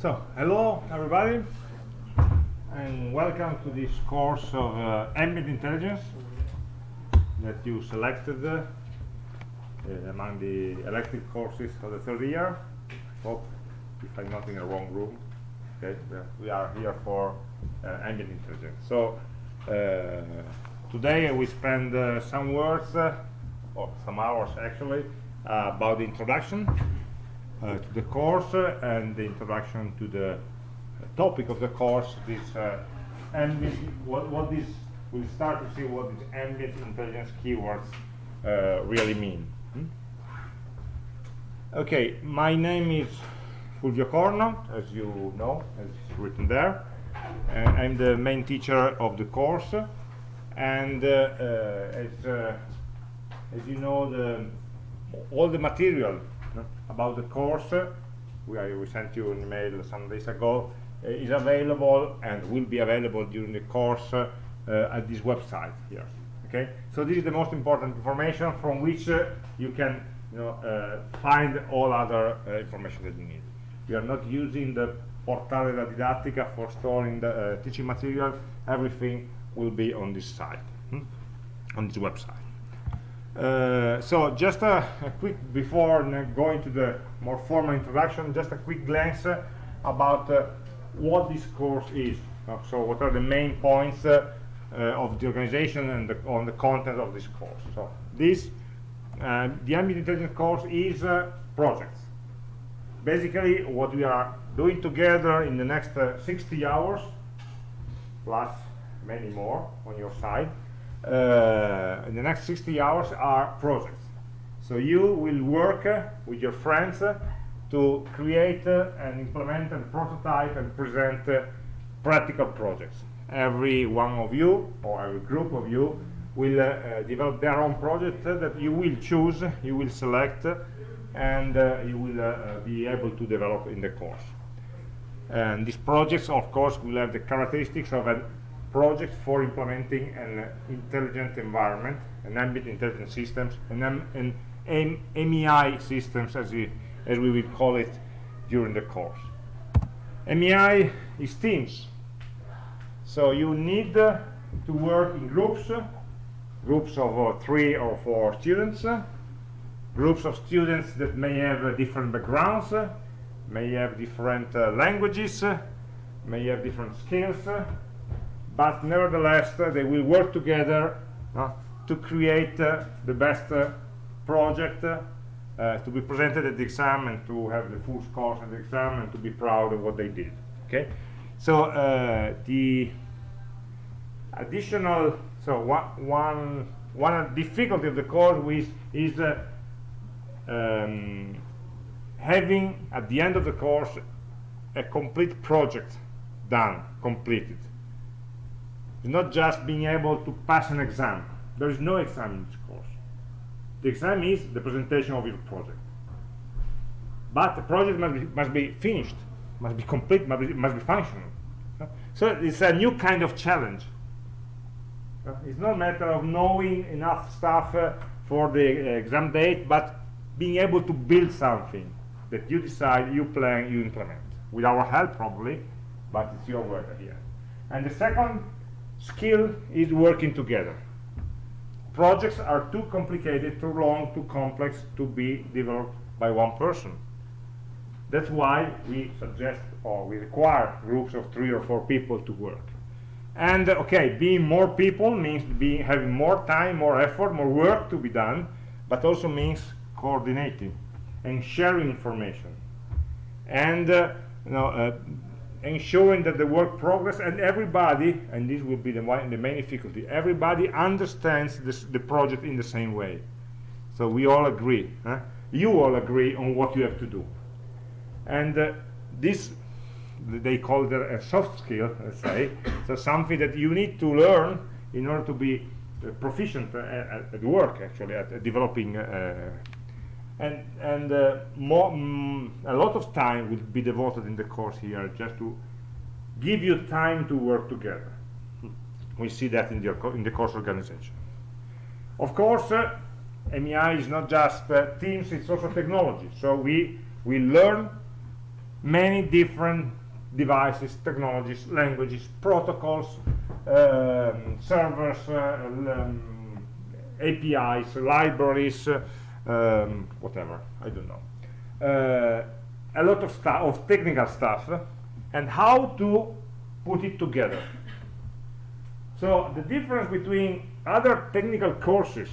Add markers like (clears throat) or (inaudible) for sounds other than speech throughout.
So, hello everybody, and welcome to this course of uh, ambient intelligence that you selected uh, among the elective courses of the third year. Hope if I'm not in the wrong room. Okay, we are- here for uh, ambient intelligence. So, uh, today we spend uh, some words, uh, or some hours actually, about the introduction to the course uh, and the introduction to the uh, topic of the course this uh, ambient what, what this we'll start to see what these ambient intelligence keywords uh, really mean. Hmm? okay my name is Fulvio Corno as you know as it's written there. And I'm the main teacher of the course. And uh, uh, as uh, as you know the all the material about the course we, we sent you an email some days ago uh, is available and will be available during the course uh, at this website here okay? So this is the most important information from which uh, you can you know find all other information that you need. We are not using the portale della didattica for storing the teaching material. Everything will be on this site hmm? on this website uh, so just a, a quick before going to the more formal introduction just a quick glance uh, about uh, what this course is. Uh, so what are the main points uh, of the organization and the, on the content of this course. So this the ambient intelligence course is projects. Basically what we are doing together in the next uh, 60 hours plus many more on your side in the next 60 hours are projects. So you will work uh, with your friends uh, to create uh, and implement and prototype and present uh, practical projects. Every one of you or every group of you will uh, uh, develop their own project uh, that you will choose you will select uh, and uh, you will uh, uh, be able to develop in the course. And these projects of course will have the characteristics of a project for implementing an uh, intelligent environment an ambient intelligent systems and um, an M AmI systems as we as we will call it during the course. AmI is teams. So you need uh, to work in groups uh, groups of uh, three or four students groups of students that may have uh, different backgrounds may have different uh, languages may have different skills but nevertheless uh, they will work together to create uh, the best uh, project to be presented at the exam and to have the full scores at the exam and to be proud of what they did okay? So uh, the additional so one one one difficulty of the course is is uh, um, having at the end of the course a complete project done completed it's not just being able to pass an exam. There is no exam in this course. The exam is the presentation of your project. But the project must be, must be finished must be complete must be, must be functional. So it's a new kind of challenge. It's not a matter of knowing enough stuff uh, for the uh, exam date but being able to build something that you decide you plan you implement. With our help probably but it's your work end and the second skill is working together. Projects are too complicated too long too complex to be developed by one person. That's why we suggest or we require groups of three or four people to work. And okay being more people means being having more time more effort more work to be done but also means coordinating and sharing information. And uh, you know uh, ensuring that the work progress and everybody and this will be the, the main difficulty everybody understands this, the project in the same way. So we all agree huh? you all agree on what you have to do. And uh, this they call it a soft skill let's say. So something that you need to learn in order to be uh, proficient uh, at, at work actually at, at developing uh, and and uh, more mm, a lot of time will be devoted in the course here just to give you time to work together. We see that in the in the course organization. Of course uh, AmI is not just uh, teams it's also technology. So we we learn many different devices, technologies, languages, protocols, um, servers, uh, um, APIs, libraries, uh, um, whatever, I don't know. Uh, a lot of stuff, of technical stuff, and how to put it together. So the difference between other technical courses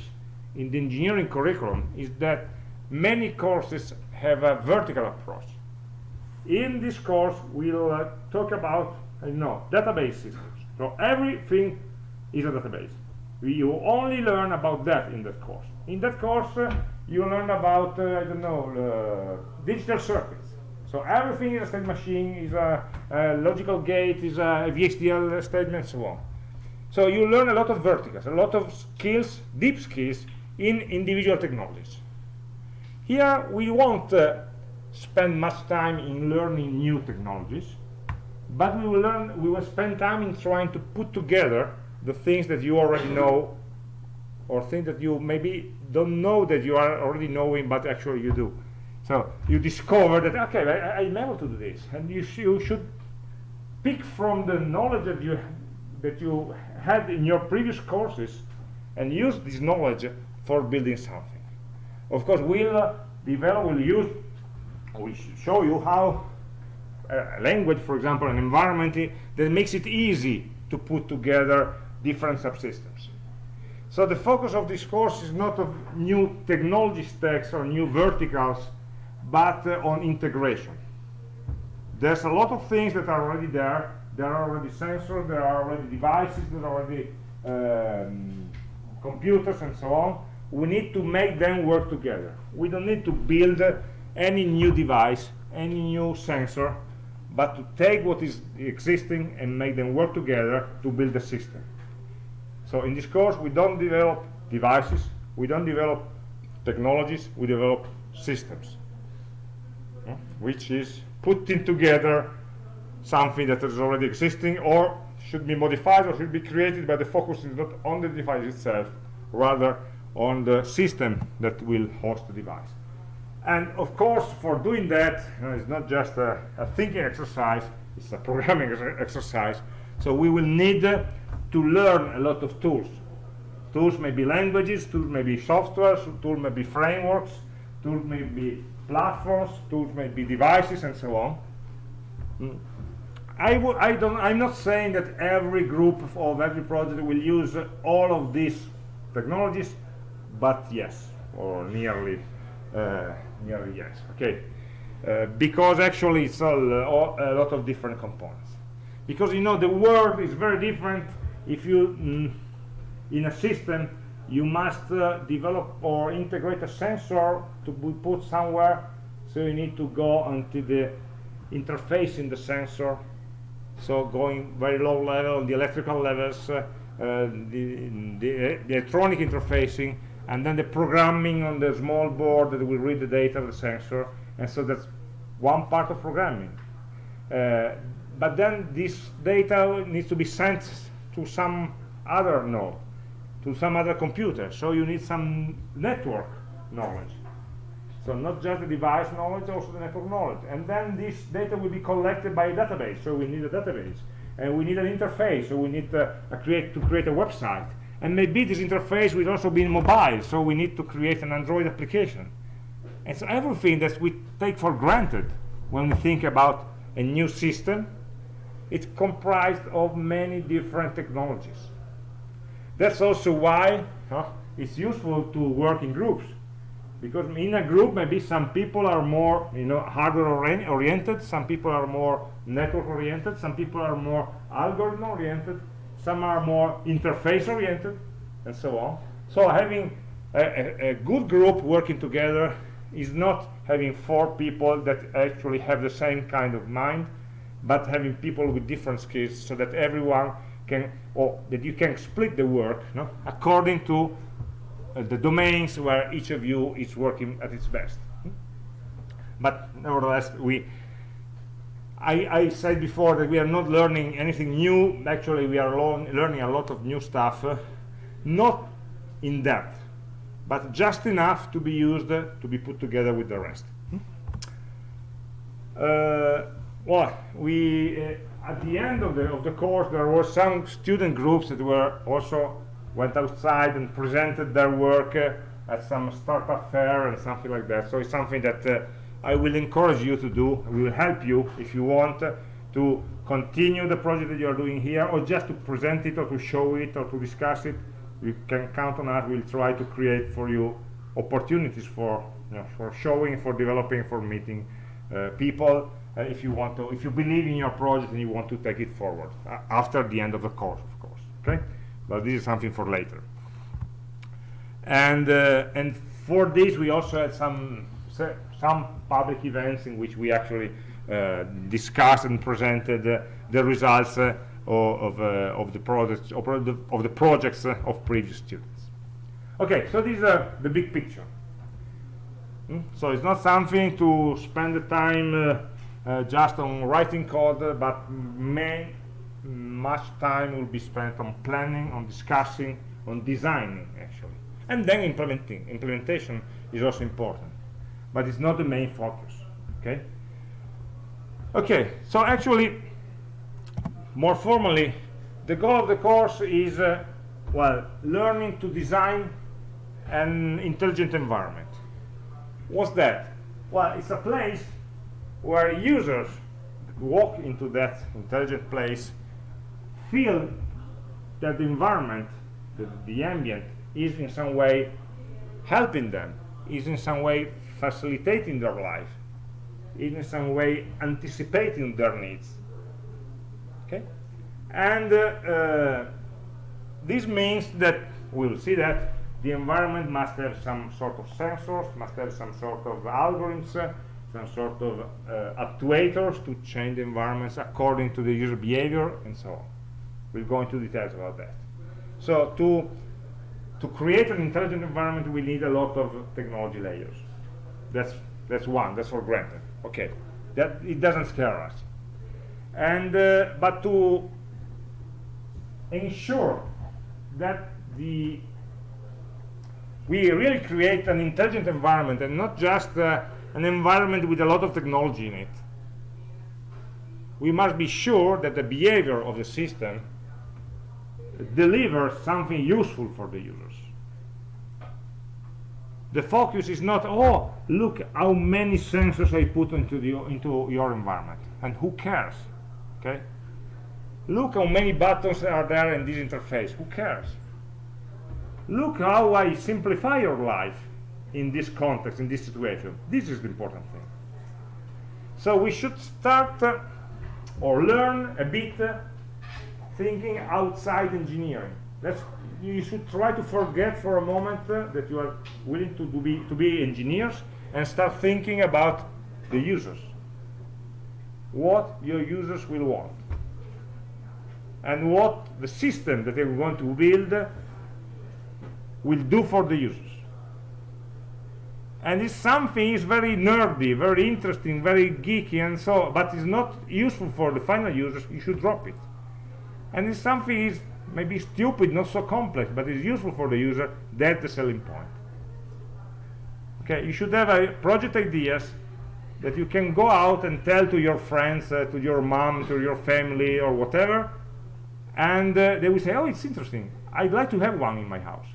in the engineering curriculum is that many courses have a vertical approach. In this course, we'll uh, talk about, I know, database systems. So everything is a database. We, You only learn about that in that course. In that course, uh, you learn about, uh, I don't know, uh, digital circuits. So everything in a state machine, is a, a logical gate, is a VHDL statement, so on. So you learn a lot of verticals, a lot of skills, deep skills in individual technologies. Here we won't uh, spend much time in learning new technologies, but we will learn, we will spend time in trying to put together the things that you already know or things that you maybe don't know that you are already knowing, but actually you do. So you discover that, okay, I, I'm able to do this. And you, sh you should pick from the knowledge that you, that you had in your previous courses and use this knowledge for building something. Of course, we'll uh, develop, we'll use, we'll show you how a language, for example, an environment that makes it easy to put together different subsystems. So the focus of this course is not of new technology stacks or new verticals, but uh, on integration. There's a lot of things that are already there. There are already sensors, there are already devices, there are already um, computers and so on. We need to make them work together. We don't need to build uh, any new device, any new sensor, but to take what is existing and make them work together to build a system. So in this course, we don't develop devices, we don't develop technologies, we develop systems, yeah? which is putting together something that is already existing or should be modified or should be created, but the focus is not on the device itself, rather on the system that will host the device. And of course, for doing that, you know, it's not just a, a, thinking exercise, it's a programming exercise. So we will need uh, to learn a lot of tools. Tools may be languages, tools may be software, tools may be frameworks, tools may be platforms, tools may be devices, and so on. I, I don't, I'm not saying that every group of, every project will use all of these technologies, but yes, or nearly uh, nearly yes okay uh, because actually it's uh, a lot of different components because you know the world is very different if you mm, in a system you must uh, develop or integrate a sensor to be put somewhere so you need to go onto the interface in the sensor. So going very low level the electrical levels uh, uh, the, the, the electronic interfacing and then the programming on the small board that will read the data of the sensor. And so that's one part of programming. Uh, but then this data needs to be sent to some other node to some other computer. So you need some network knowledge. So not just the device knowledge also the network knowledge. And then this data will be collected by a database. So we need a database. And we need an interface. So we need uh, create to create a website. And maybe this interface will also be mobile. So we need to create an android application. And so everything that we take for granted when we think about a new system it's comprised of many different technologies. That's also why huh, it's useful to work in groups. Because in a group maybe some people are more you know hardware oriented some people are more network oriented some people are more algorithm oriented some are more interface oriented and so on. So having a, a, a, good group working together is not having four people that actually have the same kind of mind but having people with different skills so that everyone can or that you can split the work no, according to uh, the domains where each of you is working at its best but nevertheless we I, I, said before that we are not learning anything new. Actually, we are learning a lot of new stuff, uh, not in depth, but just enough to be used uh, to be put together with the rest. uh, well, we uh, at the end of the of the course there were some student groups that were also went outside and presented their work uh, at some startup fair and something like that. So it's something that uh, I will encourage you to do. We will help you if you want to continue the project that you are doing here, or just to present it, or to show it, or to discuss it. You can count on us. We'll try to create for you opportunities for you know, for showing, for developing, for meeting uh, people. Uh, if you want to, if you believe in your project and you want to take it forward uh, after the end of the course, of course. Okay, but this is something for later. And uh, and for this, we also had some some public events in which we actually uh, discussed and presented uh, the results uh, of, of the projects of the, of the projects of previous students. Okay, so this is the big picture. Mm? So it's not something to spend the time uh, just on writing code, but may, much time will be spent on planning, on discussing, on designing actually. And then implementing. Implementation is also important, but it's not the main focus, okay? Okay, so actually, more formally, the goal of the course is, uh, well, learning to design an intelligent environment what's that well it's a place where users walk into that intelligent place feel that the environment the, the ambient is in some way helping them is in some way facilitating their life is in some way anticipating their needs. Okay? And uh, uh, this means that we'll see that the environment must have some sort of sensors, must have some sort of algorithms, uh, some sort of uh, actuators to change the environments according to the user behavior and so on. We'll go into details about that. So to to create an intelligent environment, we need a lot of technology layers. That's that's one. That's for granted. Okay, that it doesn't scare us. And uh, but to ensure that the we really create an intelligent environment and not just uh, an environment with a lot of technology in it we must be sure that the behavior of the system delivers something useful for the users. The focus is not oh look how many sensors I put into the into your environment and who cares okay? Look how many buttons are there in this interface who cares? Look how I simplify your life in this context, in this situation. This is the important thing. So we should start uh, or learn a bit uh, thinking outside engineering. That's, you should try to forget for a moment uh, that you are willing to, be, to be engineers and start thinking about the users. What your users will want. And what the system that they want to build will do for the users and it's something is very nerdy very interesting very geeky and so but it's not useful for the final users you should drop it. And if something is maybe stupid not so complex but it's useful for the user that's the selling point. Okay you should have a project ideas that you can go out and tell to your friends uh, to your mom to your family or whatever and uh, they will say oh it's interesting. I'd like to have one in my house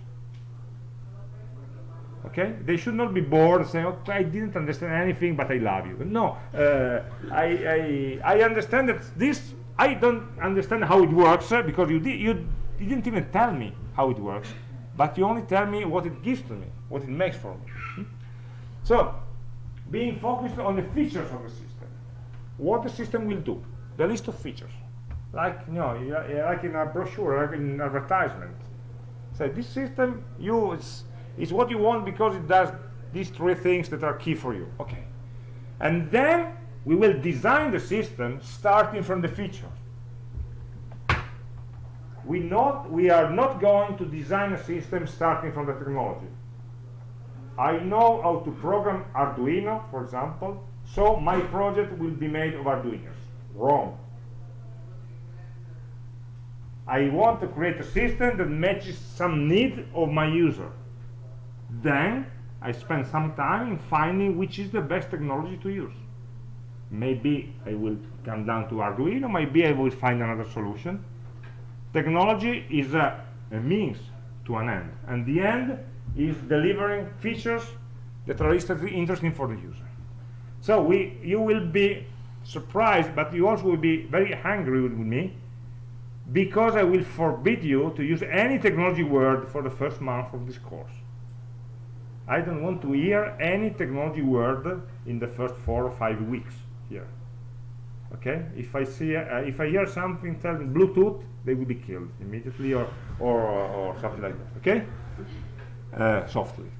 okay? They should not be bored saying okay i didn't understand anything but i love you. No uh, I, I, I understand that this i don't understand how it works uh, because you you didn't even tell me how it works but you only tell me what it gives to me what it makes for me. Hmm? so being focused on the features of the system. What the system will do? The list of features. Like you know like in a brochure like in an advertisement. So this system you it's what you want because it does these three things that are key for you. Okay. And then we will design the system starting from the feature. We, not, we are not going to design a system starting from the technology. I know how to program Arduino, for example, so my project will be made of Arduinos. Wrong. I want to create a system that matches some need of my user then I spend some time in finding which is the best technology to use. Maybe I will come down to Arduino maybe I will find another solution. Technology is a, a means to an end and the end is delivering features that are interesting for the user. So we you will be surprised but you also will be very angry with me because I will forbid you to use any technology word for the first month of this course I don't want to hear any technology word in the first four or five weeks here okay? If I see uh, if I hear something telling Bluetooth they will be killed immediately or or, or something like that okay? Uh, softly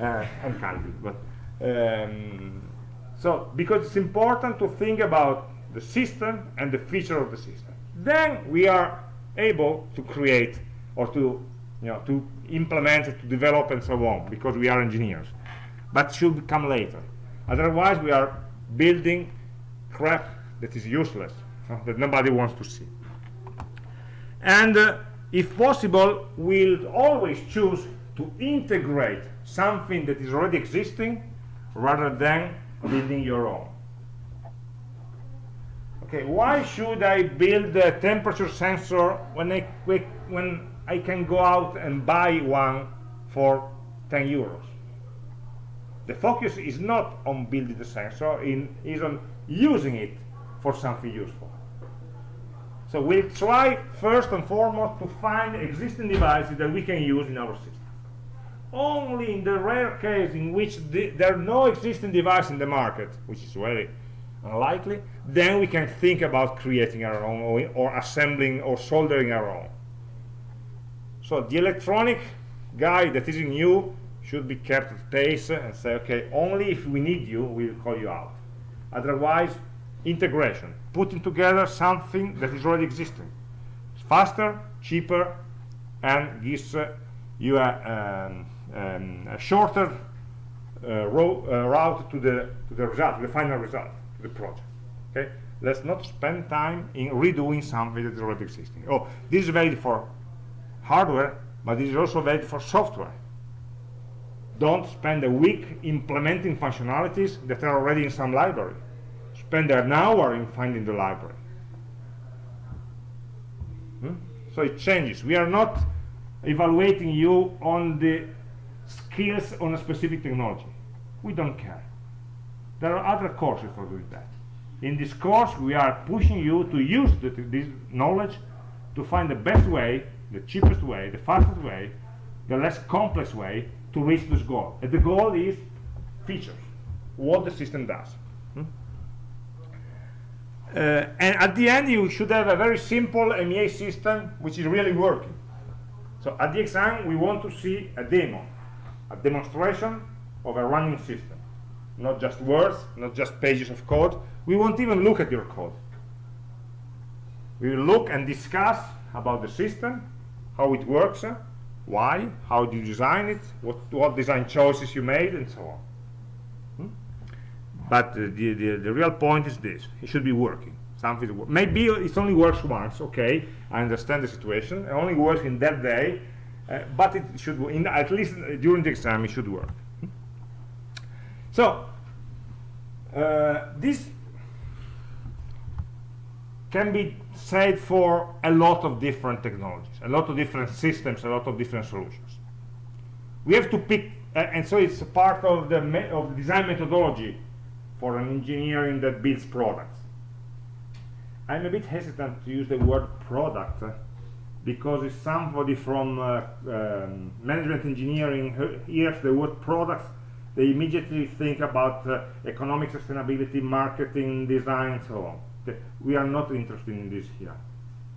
uh, and kindly but um, so because it's important to think about the system and the feature of the system. Then we are able to create or to you know to implement to develop and so on because we are engineers. But should come later. Otherwise we are building crap that is useless that nobody wants to see. And uh, if possible we'll always choose to integrate something that is already existing rather than building your own. Okay why should I build a temperature sensor when I when I can go out and buy one for 10 euros. The focus is not on building the sensor in is on using it for something useful. So we'll try first and foremost to find existing devices that we can use in our system. Only in the rare case in which the, there are no existing devices in the market which is very unlikely then we can think about creating our own or, or assembling or soldering our own so the electronic guy that is in you should be kept at pace and say okay only if we need you we'll call you out. Otherwise integration. Putting together something that is already existing. It's faster cheaper and gives uh, you a, um, um, a shorter uh, uh, route to the to the result to the final result to the project okay? Let's not spend time in redoing something that is already existing. Oh this is valid for hardware but this is also valid for software. Don't spend a week implementing functionalities that are already in some library. Spend an hour in finding the library. Hmm? so it changes. We are not evaluating you on the skills on a specific technology. We don't care. There are other courses for doing that. In this course we are pushing you to use the, this knowledge to find the best way the cheapest way the fastest way the less complex way to reach this goal. And the goal is features what the system does. Hmm? uh, and at the end you should have a very simple AmI system which is really working. So at the exam we want to see a demo a demonstration of a running system. Not just words not just pages of code. We won't even look at your code. We will look and discuss about the system how it works uh, why? How do you design it? What what design choices you made and so on. Hmm? but uh, the, the the real point is this. It should be working. Something maybe it only works once okay i understand the situation. It only works in that day uh, but it should in at least during the exam it should work. So uh, this can be said for a lot of different technologies a lot of different systems a lot of different solutions. We have to pick uh, and so it's part of the of design methodology for an engineering that builds products. I'm a bit hesitant to use the word product uh, because if somebody from uh, um, management engineering hears the word products they immediately think about uh, economic sustainability marketing design and so on we are not interested in this here.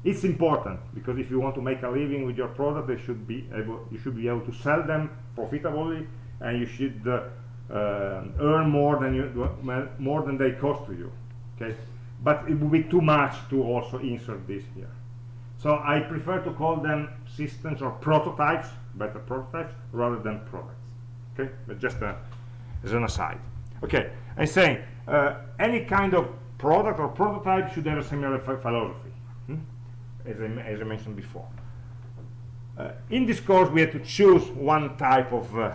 It's important because if you want to make a living with your product they should be able you should be able to sell them profitably and you should uh, uh, earn more than you more than they cost to you okay? But it would be too much to also insert this here. So I prefer to call them systems or prototypes better prototypes rather than products okay? But just uh, as an aside. Okay I'm saying uh, any kind of product or prototype should have a similar philosophy hmm? as, I, as, I, mentioned before uh, in this course we had to choose one type of uh,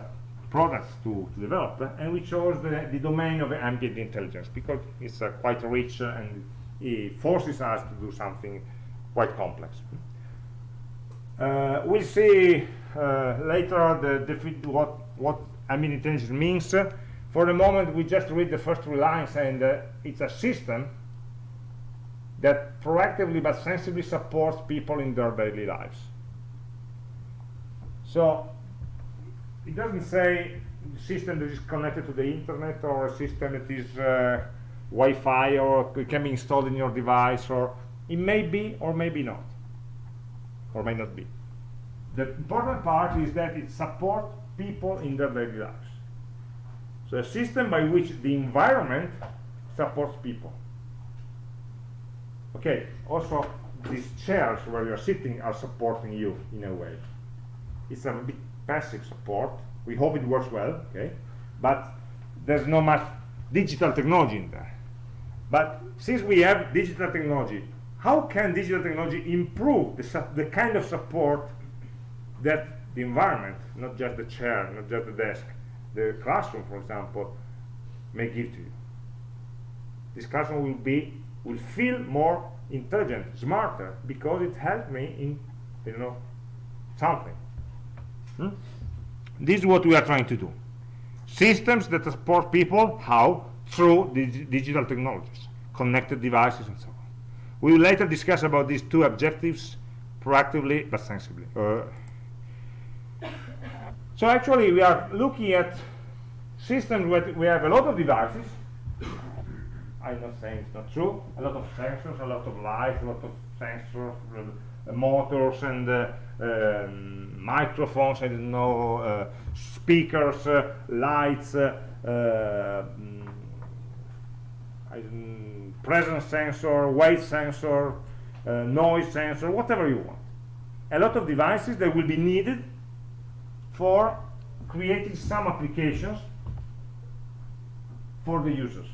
products to, to develop, uh, and we chose the, the domain of ambient intelligence because it's uh, quite rich uh, and it forces us to do something quite complex. Uh, we'll see later the what what ambient intelligence means. For the moment, we just read the first three lines, and uh, it's a system that proactively but sensibly supports people in their daily lives. So it doesn't say system that is connected to the internet or a system that is uh, Wi-Fi or can be installed in your device or it may be or maybe not or may not be. The important part is that it supports people in their daily lives. So a system by which the environment supports people. Okay, also these chairs where you're sitting are supporting you in a way. It's a bit passive support. We hope it works well, okay? But there's not much digital technology in there. But since we have digital technology, how can digital technology improve the, the kind of support that the environment, not just the chair, not just the desk, the classroom, for example, may give to you? This classroom will be will feel more intelligent, smarter, because it helped me in, you know, something. Hmm? This is what we are trying to do. Systems that support people, how? Through dig digital technologies, connected devices and so on. We will later discuss about these two objectives proactively but sensibly. Uh, so actually we are looking at systems where we have a lot of devices. I'm not saying it's not true. A lot of sensors, a lot of lights, a lot of sensors, uh, motors and uh, um, microphones, I don't know, uh, speakers, uh, lights, uh, mm, presence sensor, weight sensor, noise sensor, whatever you want. A lot of devices that will be needed for creating some applications for the users.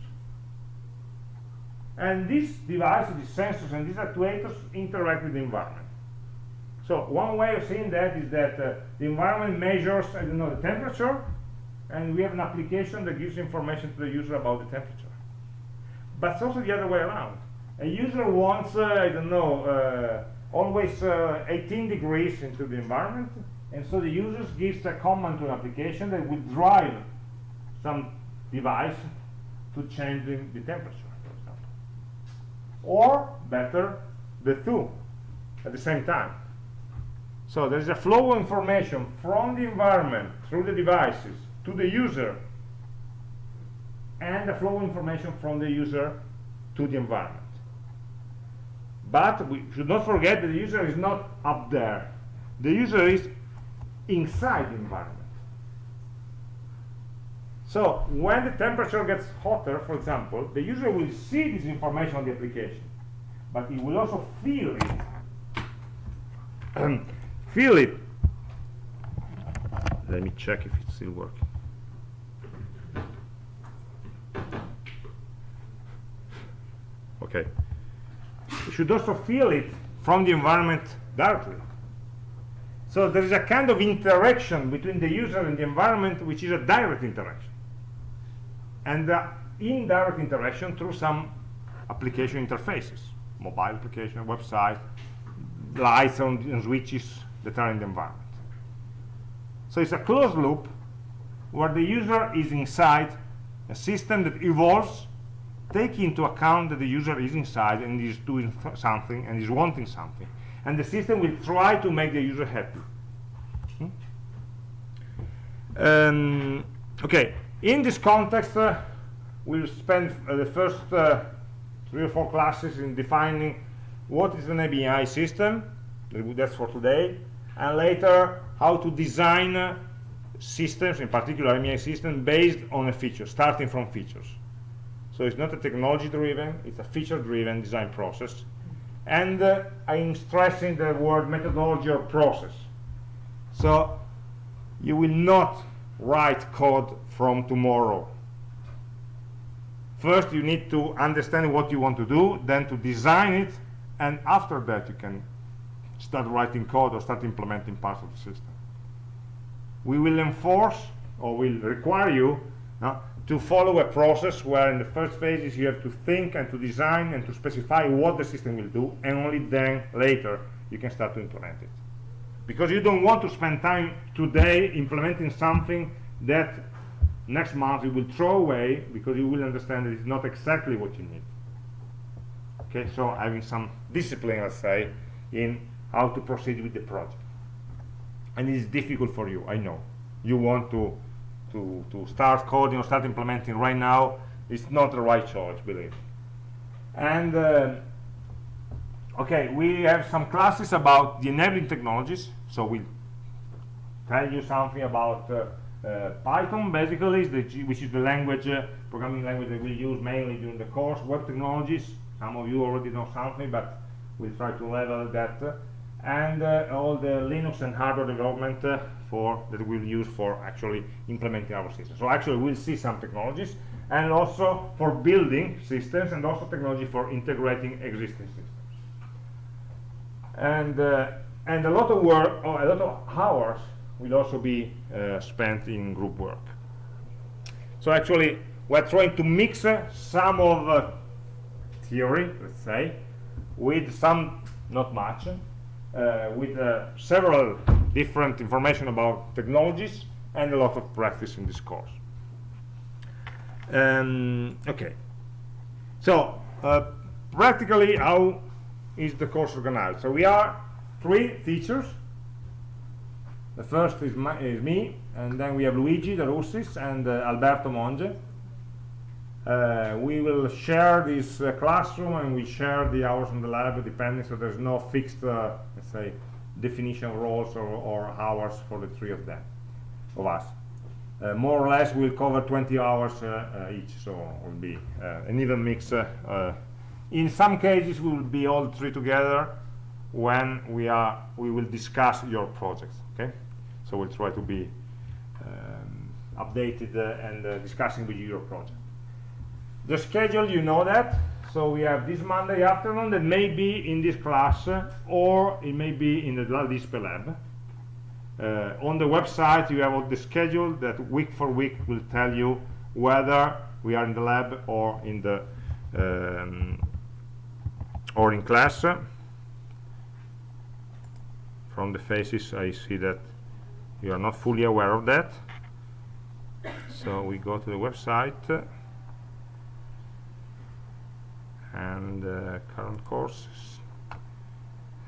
And these devices, these sensors and these actuators interact with the environment. So one way of seeing that is that uh, the environment measures, I don't know, the temperature, and we have an application that gives information to the user about the temperature. But it's also the other way around. A user wants, uh, I don't know, uh, always uh, 18 degrees into the environment, and so the user gives a command to an application that will drive some device to change the, the temperature, for example. Or, better, the two at the same time. So there's a flow of information from the environment through the devices to the user and a flow of information from the user to the environment. But we should not forget that the user is not up there. The user is inside the environment. So when the temperature gets hotter, for example, the user will see this information on the application, but he will also feel it. (clears throat) feel it let me check if it's still working okay you should also feel it from the environment directly so there is a kind of interaction between the user and the environment which is a direct interaction and the indirect interaction through some application interfaces mobile application website lights and switches that are in the environment. So it's a closed loop where the user is inside a system that evolves, taking into account that the user is inside and is doing something and is wanting something. And the system will try to make the user happy. Hmm? Um, okay, in this context, uh, we'll spend uh, the first uh, three or four classes in defining what is an ABI system, that's for today, and later how to design uh, systems, in particular AmI system, based on a feature, starting from features. So it's not a technology-driven, it's a feature-driven design process. And uh, I'm stressing the word methodology or process. So you will not write code from tomorrow. First, you need to understand what you want to do, then to design it, and after that you can start writing code or start implementing parts of the system. We will enforce or will require you no, to follow a process where in the first phases you have to think and to design and to specify what the system will do and only then later you can start to implement it. Because you don't want to spend time today implementing something that next month you will throw away because you will understand that it's not exactly what you need. Okay so having some discipline let's say in how to proceed with the project. And it is difficult for you I know. You want to to to start coding or start implementing right now is not the right choice believe and uh, okay we have some classes about the enabling technologies so we'll tell you something about uh, uh, Python basically, is the, which is the language, uh, programming language that we use mainly during the course. Web technologies, some of you already know something, but we'll try to level that. And uh, all the Linux and hardware development uh, for that we'll use for actually implementing our system. So actually we'll see some technologies and also for building systems and also technology for integrating existing systems. And uh, and a lot of work, or a lot of hours will also be uh, spent in group work. So actually, we're trying to mix uh, some of uh, theory, let's say, with some, not much, with uh, several different information about technologies and a lot of practice in this course. Um, okay, so uh, practically how is the course organized? So we are three teachers the first is, my, is me, and then we have Luigi De Russis and uh, Alberto Monge. Uh, we will share this uh, classroom and we share the hours in the lab depending, so there's no fixed, uh, let's say, definition of roles or, or, hours for the three of them, of us. Uh, more or less, we'll cover 20 hours uh, each, so it will be an even mix. in some cases, we will be all three together when we are we will discuss your projects okay so we'll try to be um, updated uh, and uh, discussing with you your project the schedule you know that. So we have this Monday afternoon that may be in this class or it may be in the LaDispe lab. Uh, on the website you have all the schedule that week for week will tell you whether we are in the lab or in the um, or in class. From the faces I see that you are not fully aware of that. So we go to the website and uh, current courses.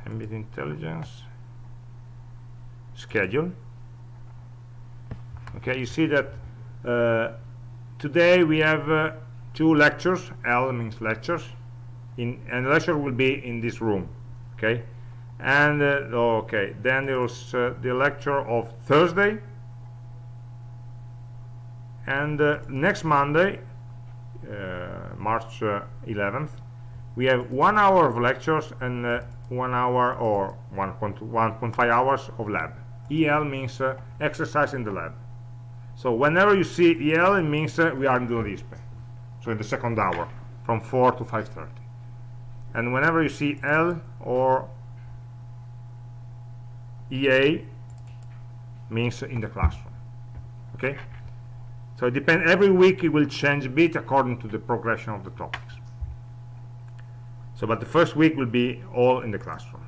Ambient intelligence. Schedule. Okay you see that uh, today we have uh, two lectures L means lectures in and lecture will be in this room okay? And uh, okay then there's uh, the lecture of Thursday. And uh, next Monday March 11th uh, we have one hour of lectures and uh, one hour or 1.1.5 hours of lab. EL means exercise in the lab. So whenever you see EL it means we are in the LaDispe so in the second hour from 4 to 5.30 and whenever you see L or EA means in the classroom. Okay so it depends every week it will change a bit according to the progression of the topics. So but the first week will be all in the classroom.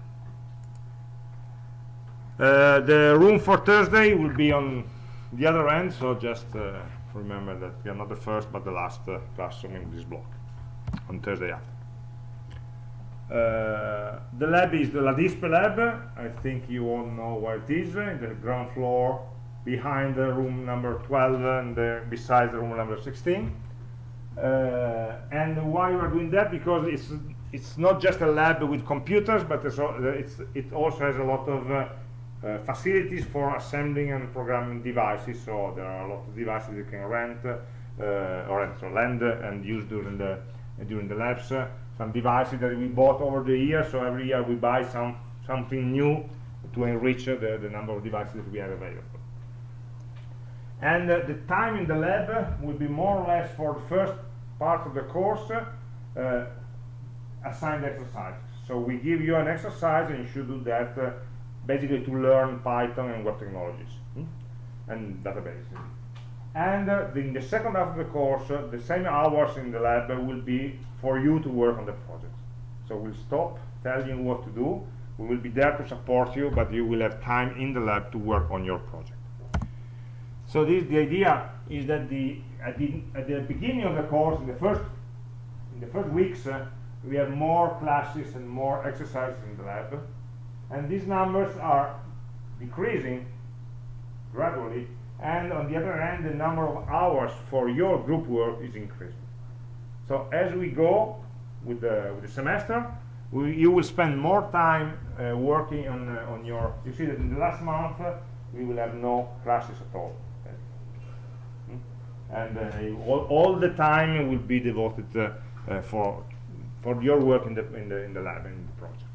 Uh, the room for Thursday will be on the other end so just uh, remember that we are not the first but the last uh, classroom in this block on Thursday after. Uh, the lab is the LaDispe lab. I think you all know where it is, in the ground floor behind the room number 12 and uh, beside the room number 16. Uh, and why we are doing that? Because it's it's not just a lab with computers, but it also has a lot of uh, uh, facilities for assembling and programming devices. So there are a lot of devices you can rent or rent, or lend and use during the during the labs some devices that we bought over the years so every year we buy some something new to enrich the, the number of devices that we have available and uh, the time in the lab will be more or less for the first part of the course uh, assigned exercises so we give you an exercise and you should do that uh, basically to learn Python and web technologies. Hmm? and databases. And uh, in the second half of the course uh, the same hours in the lab will be for you to work on the project. So we'll stop telling you what to do. We will be there to support you but you will have time in the lab to work on your project so this the idea is that the at the, at the beginning of the course in the first in the first weeks uh, we have more classes and more exercises in the lab. And these numbers are decreasing gradually. And on the other hand the number of hours for your group work is increasing. So as we go with the, with the semester we, you will spend more time uh, working on, uh, on your you see that in the last month uh, we will have no classes at all? And uh, all, all the time will be devoted uh, uh, for for your work in the in the in the lab in the project.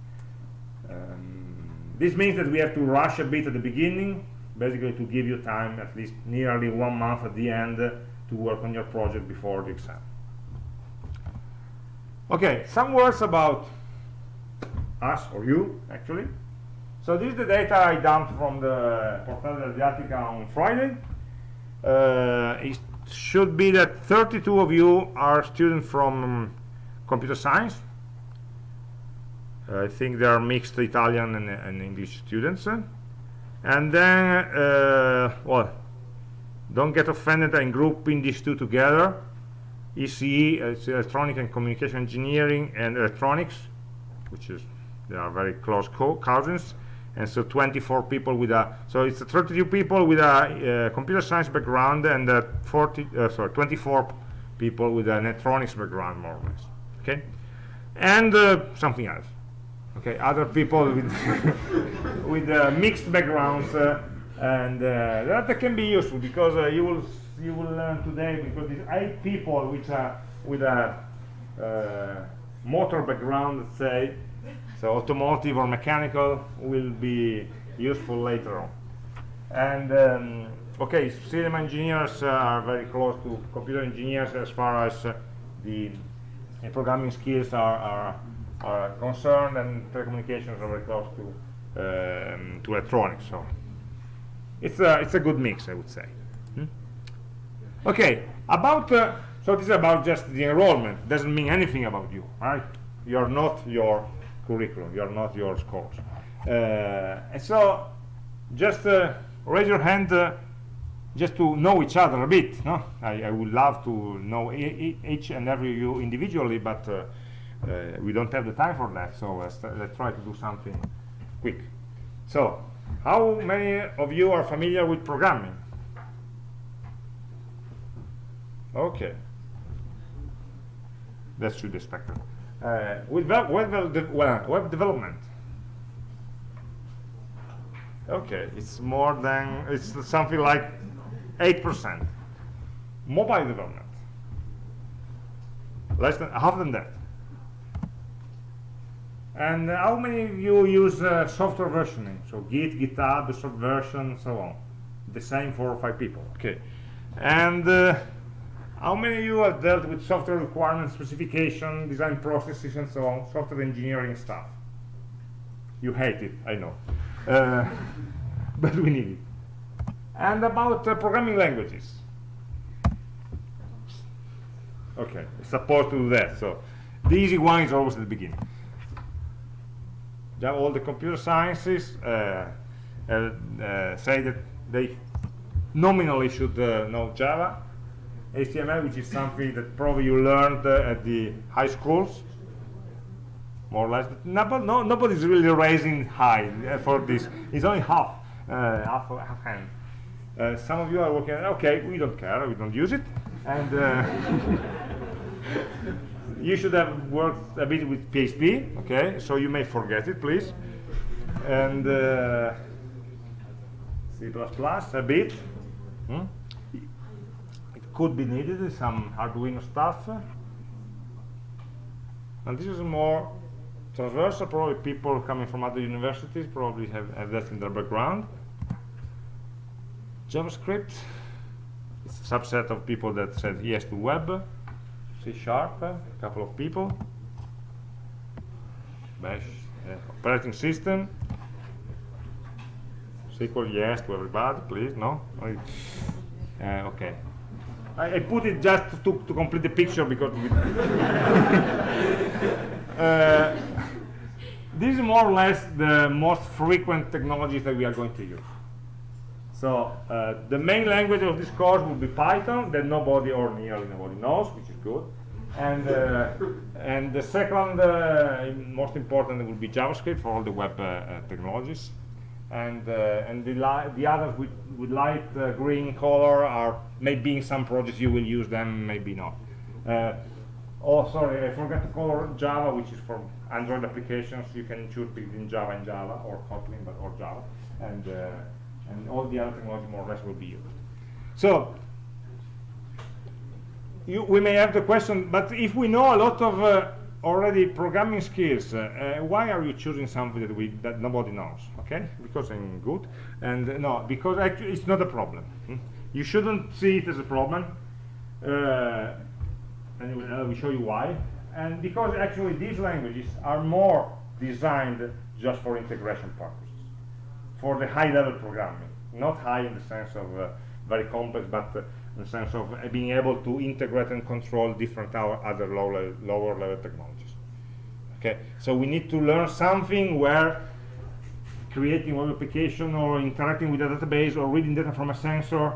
Um, this means that we have to rush a bit at the beginning basically to give you time at least nearly one month at the end to work on your project before the exam. Okay some words about us or you actually. So this is the data I dumped from the Portale della Didattica on Friday. Uh, should be that 32 of you are students from um, computer science. I think they are mixed Italian and, and English students and then uh, well don't get offended I'm grouping these two together ECE it's electronic and communication engineering and electronics which is they are very close co cousins and so 24 people with a so it's 32 people with a uh, computer science background and uh, 40 uh, sorry 24 people with an electronics background more or less okay? And uh, something else okay? Other people with (laughs) with uh, mixed backgrounds uh, and that can be useful because you will you will learn today because these eight people which are with a motor background let's say so automotive or mechanical will be useful later on. And um, okay system engineers are very close to computer engineers as far as the programming skills are, are are concerned and telecommunications are very close to um, to electronics so. It's a it's a good mix I would say. Hmm? okay about uh, so this is about just the enrollment. Doesn't mean anything about you right? You're not your curriculum. You're not your scores. Uh, and so just uh, raise your hand uh, just to know each other a bit no? I, I would love to know each and every you individually but uh, uh, we don't have the time for that so let's, let's try to do something quick. So how many of you are familiar with programming? Okay. That should be expected uh, with web, web, development okay it's more than it's something like 8% mobile development less than half than that and uh, how many of you use uh, software versioning? So Git, GitHub, the Subversion, so on. The same four or five people. Okay. And uh, how many of you have dealt with software requirements, specification, design processes, and so on, software engineering stuff? You hate it, I know. Uh, (laughs) but we need it. And about uh, programming languages. Okay, it's supposed to do that. So the easy one is always at the beginning all the computer sciences uh, uh, uh, say that they nominally should know Java, HTML, which is something that probably you learned at the high schools, more or less. But Nobody, no, nobody's really raising high uh, for this. It's only half, uh, half, half hand. Uh, some of you are working. Okay, we don't care. We don't use it, and (laughs) you should have worked a bit with PHP, okay? So you may forget it, please. And uh, C++ a bit. Hmm? Could be needed, some Arduino stuff. And this is more transversal, probably people coming from other universities probably have, have that in their background. JavaScript, it's a subset of people that said yes to web. C sharp, a couple of people, bash uh, operating system, SQL yes to everybody, please, no? Uh, okay, I, I put it just to, to complete the picture because (laughs) uh, this is more or less the most frequent technologies that we are going to use. So uh, the main language of this course will be Python that nobody or nearly nobody knows, which is good. And uh, and the second uh, most important will be JavaScript for all the web uh, uh, technologies. And uh, and the the others with with light green color are maybe in some projects you will use them, maybe not. oh, sorry, I forgot to color Java, which is for Android applications. You can choose between Java and Java or Kotlin, but or Java. And and all the other technology more or less will be used. So you, we may have the question, but if we know a lot of uh, already programming skills, uh, uh, why are you choosing something that we that nobody knows? Okay, because I'm good, and uh, no, because actually it's not a problem. Hmm? You shouldn't see it as a problem, uh, and I will show you why. And because actually these languages are more designed just for integration purposes for the high-level programming. Not high in the sense of uh, very complex, but uh, in the sense of uh, being able to integrate and control different other low lower level technologies. Okay, so we need to learn something where creating web application or interacting with a database or reading data from a sensor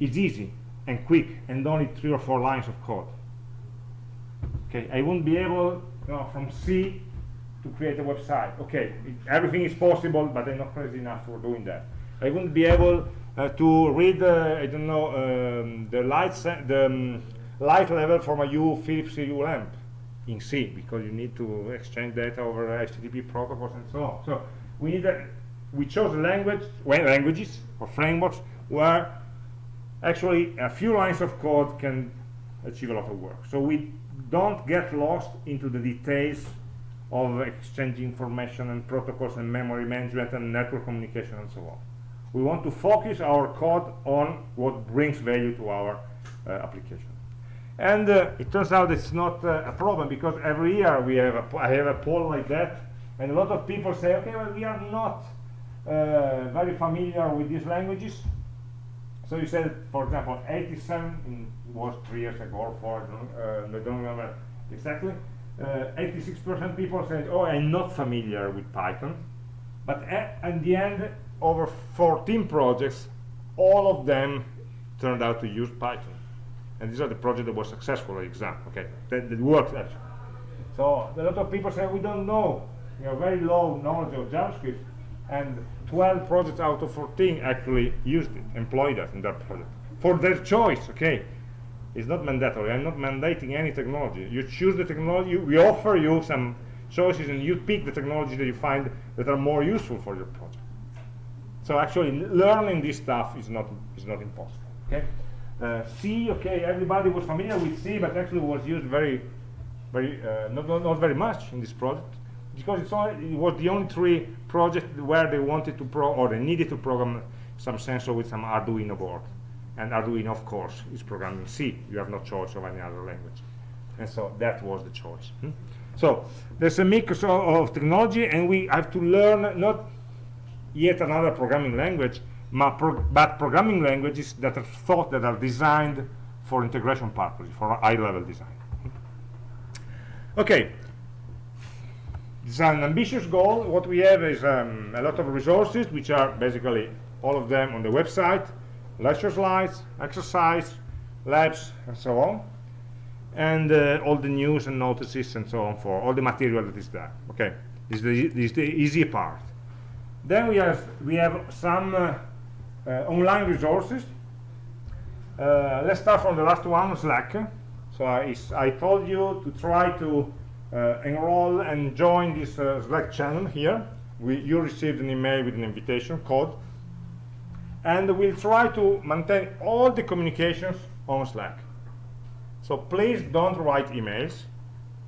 is easy and quick and only three or four lines of code. Okay, I won't be able, you know, from C to create a website. Okay, it, everything is possible, but I'm not crazy enough for doing that. I wouldn't be able to read, uh, I don't know, um, the light the um, light level from a U Philips Hue lamp in C because you need to exchange data over HTTP protocols and so on. So we need a, we chose language, well, languages or frameworks where actually a few lines of code can achieve a lot of work. So we don't get lost into the details of exchanging information and protocols and memory management and network communication and so on. We want to focus our code on what brings value to our uh, application. And uh, it turns out it's not uh, a problem because every year we have a, I have a poll like that and a lot of people say, okay, well, we are not uh, very familiar with these languages. So you said, for example, 87 was three years ago or four, uh, I don't remember exactly. 86% uh, people said, oh, I'm not familiar with Python. But at, at, the end, over 14 projects, all of them turned out to use Python. And these are the projects that were successful at exam, okay, that, that worked actually. So a lot of people say, we don't know, we have very low knowledge of JavaScript, and 12 projects out of 14 actually used it, employed us in their project. For their choice, okay, it's not mandatory. I'm not mandating any technology. You choose the technology. We offer you some choices, and you pick the technology that you find that are more useful for your project. So actually, learning this stuff is not is not impossible. Okay. Uh, C, okay, everybody was familiar with C, but actually was used very, very uh, not, not, not very much in this project because it's only, it was the only three project where they wanted to pro or they needed to program some sensor with some Arduino board and Arduino of course is programming in C you have no choice of any other language and so that was the choice hmm? so there's a mix of, technology and we have to learn not yet another programming language but programming languages that are thought that are designed for integration purposes for high level design okay it's an ambitious goal what we have is um, a lot of resources which are basically all of them on the website lecture slides, exercise, labs, and so on. And uh, all the news and notices and so on for all the material that is there. Okay, this is the, this is the easy part. Then we have we have some uh, uh, online resources. Uh, let's start from the last one, Slack. So I, I told you to try to enroll and join this Slack channel here. We, you received an email with an invitation code and we'll try to maintain all the communications on Slack. So please don't write emails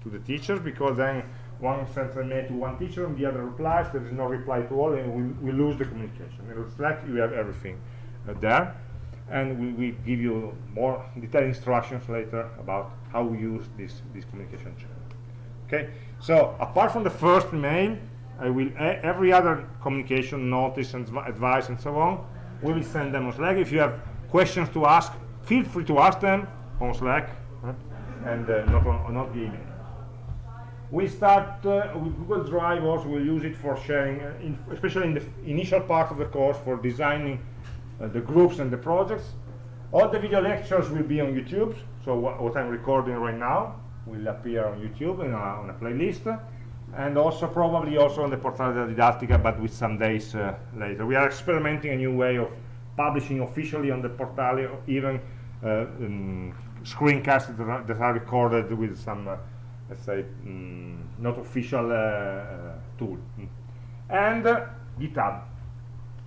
to the teachers because then one sends a mail to one teacher and the other replies, there is no reply to all and we, we lose the communication. In Slack you have everything uh, there and we will give you more detailed instructions later about how we use this, this communication channel. Okay, so apart from the first mail, I will every other communication, notice and advice and so on, we will send them on Slack. If you have questions to ask, feel free to ask them on Slack and uh, not on not the email. We start uh, with Google Drive also we'll use it for sharing, uh, in, especially in the initial part of the course for designing uh, the groups and the projects. All the video lectures will be on YouTube, so wh what I'm recording right now will appear on YouTube in a, on a playlist, and also probably also on the Portale della Didattica, but with some days uh, later. We are experimenting a new way of publishing officially on the Portale, even uh, um, screencasts that are, that are recorded with some, uh, let's say, mm, not official uh, uh, tool. And uh, GitHub.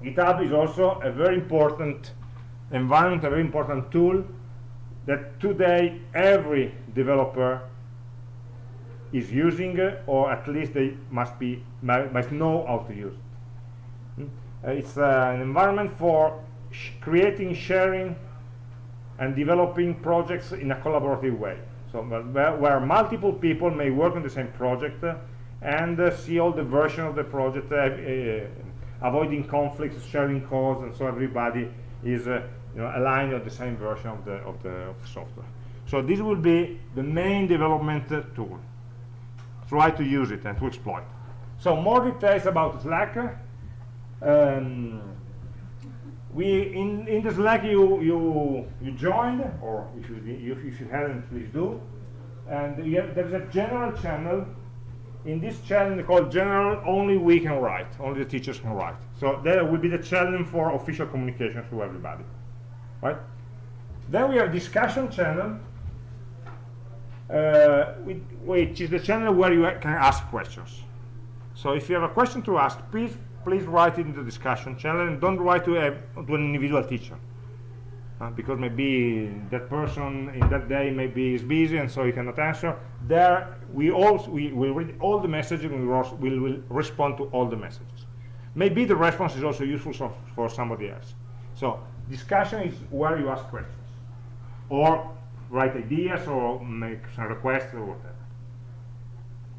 GitHub is also a very important environment, a very important tool that today every developer is using, or at least they must be must know how to use it. Mm? Uh, it's uh, an environment for sh creating, sharing, and developing projects in a collaborative way. So where, where multiple people may work on the same project uh, and uh, see all the version of the project, uh, avoiding conflicts, sharing codes, and so everybody is you know, aligned on the same version of the, of the, of software. So this will be the main development tool try to use it and to exploit. So more details about Slack. Um, we in in the Slack you you you joined, or if you if you hadn't, please do. And have, there's a general channel. In this channel called general, only we can write, only the teachers can write. So there will be the channel for official communication to everybody, right? Then we have discussion channel, uh, which is the channel where you can ask questions. So if you have a question to ask, please please write it in the discussion channel and don't write to, a, to an individual teacher. Uh, because maybe that person in that day maybe is busy and so he cannot answer. There we all we will read all the messages and we will, will respond to all the messages. Maybe the response is also useful so, for somebody else. So discussion is where you ask questions. Or write ideas or make some requests or whatever.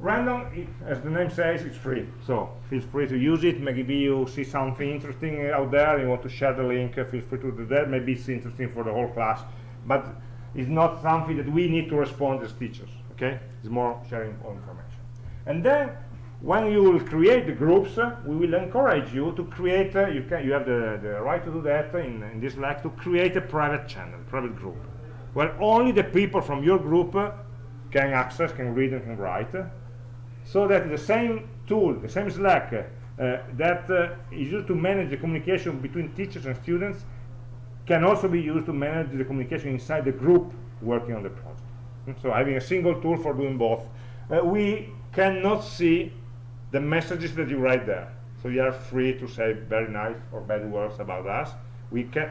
Random, as the name says, it's free, so feel free to use it. Maybe you see something interesting out there, you want to share the link, feel free to do that. Maybe it's interesting for the whole class, but it's not something that we need to respond as teachers, okay? It's more sharing of information. And then, when you will create the groups, uh, we will encourage you to create, uh, you, can, you have the, the right to do that in, in this Slack, to create a private channel, private group where only the people from your group can access, can read and can write, so that the same tool, the same Slack uh, that uh, is used to manage the communication between teachers and students can also be used to manage the communication inside the group working on the project. So having a single tool for doing both. Uh, we cannot see the messages that you write there. So you are free to say very nice or bad words about us. We can,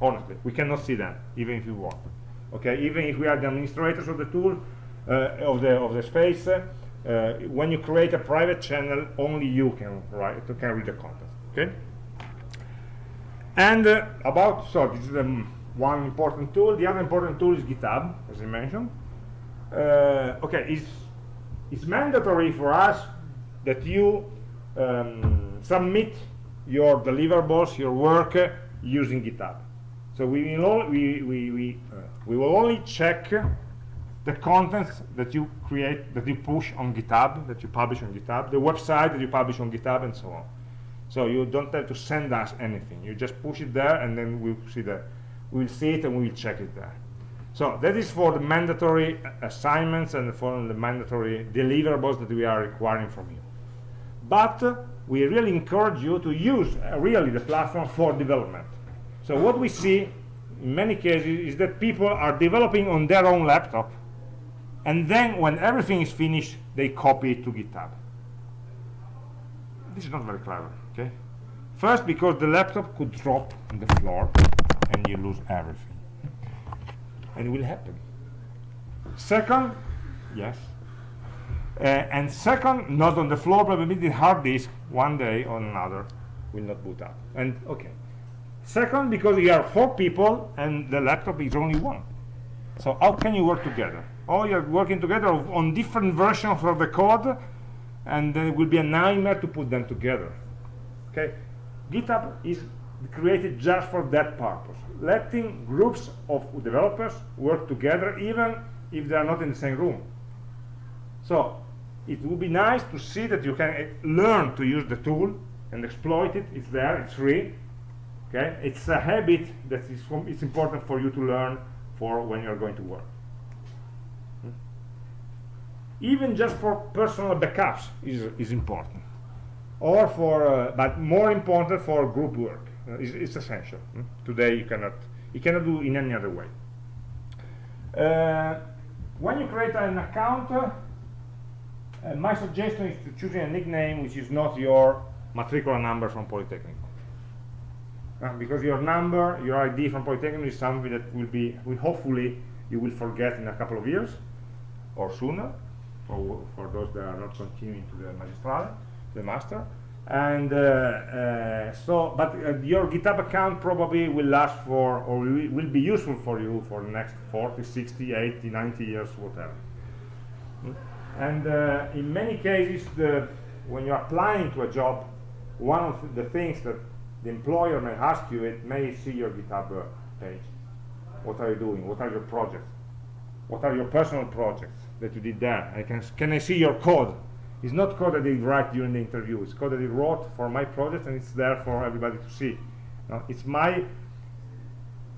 honestly, we cannot see them, even if you want okay even if we are the administrators of the tool uh, of the of the space uh, when you create a private channel only you can write You can read the content okay? And uh, about so this is the one important tool. The other important tool is github as i mentioned. Uh, okay it's it's mandatory for us that you um, submit your deliverables your work uh, using github. So we will, we, we, we, uh, we will only check the contents that you create, that you push on GitHub, that you publish on GitHub, the website that you publish on GitHub, and so on. So you don't have to send us anything. You just push it there, and then we'll see the, we'll see it, and we'll check it there. So that is for the mandatory assignments and for the mandatory deliverables that we are requiring from you. But uh, we really encourage you to use uh, really the platform for development. So what we see in many cases is that people are developing on their own laptop and then when everything is finished they copy it to GitHub. This is not very clever, okay? First because the laptop could drop on the floor and you lose everything. And it will happen. Second, yes. Uh, and second, not on the floor, but maybe the hard disk one day or another will not boot up. And okay, Second, because you are four people and the laptop is only one. So how can you work together? Oh, you're working together on different versions of the code, and then it will be a nightmare to put them together. Okay, GitHub is created just for that purpose. Letting groups of developers work together even if they are not in the same room. So it would be nice to see that you can uh, learn to use the tool and exploit it. It's there it's free. Okay? It's a habit that is it's important for you to learn for when you're going to work? Even just for personal backups is is important. Or for uh, but more important for group work. Uh, it's, it's, essential. Hmm? today you cannot you cannot do in any other way. Uh, when you create an account uh, uh, my suggestion is to choose a nickname which is not your matricular number from Polytechnic. Uh, because your number, your ID from Polytechnic is something that will be, will hopefully, you will forget in a couple of years or sooner for, for those that are not continuing to the magistrale, the master. And uh, uh, so, but uh, your GitHub account probably will last for, or will, will be useful for you for the next 40, 60, 80, 90 years, whatever. Hmm? and uh, in many cases the, when you're applying to a job one of the things that the employer may ask you it may see your github uh, page what are you doing what are your projects what are your personal projects that you did there I can can I see your code? It's not code that they write during the interview. It's code that he wrote for my project and it's there for everybody to see. It's my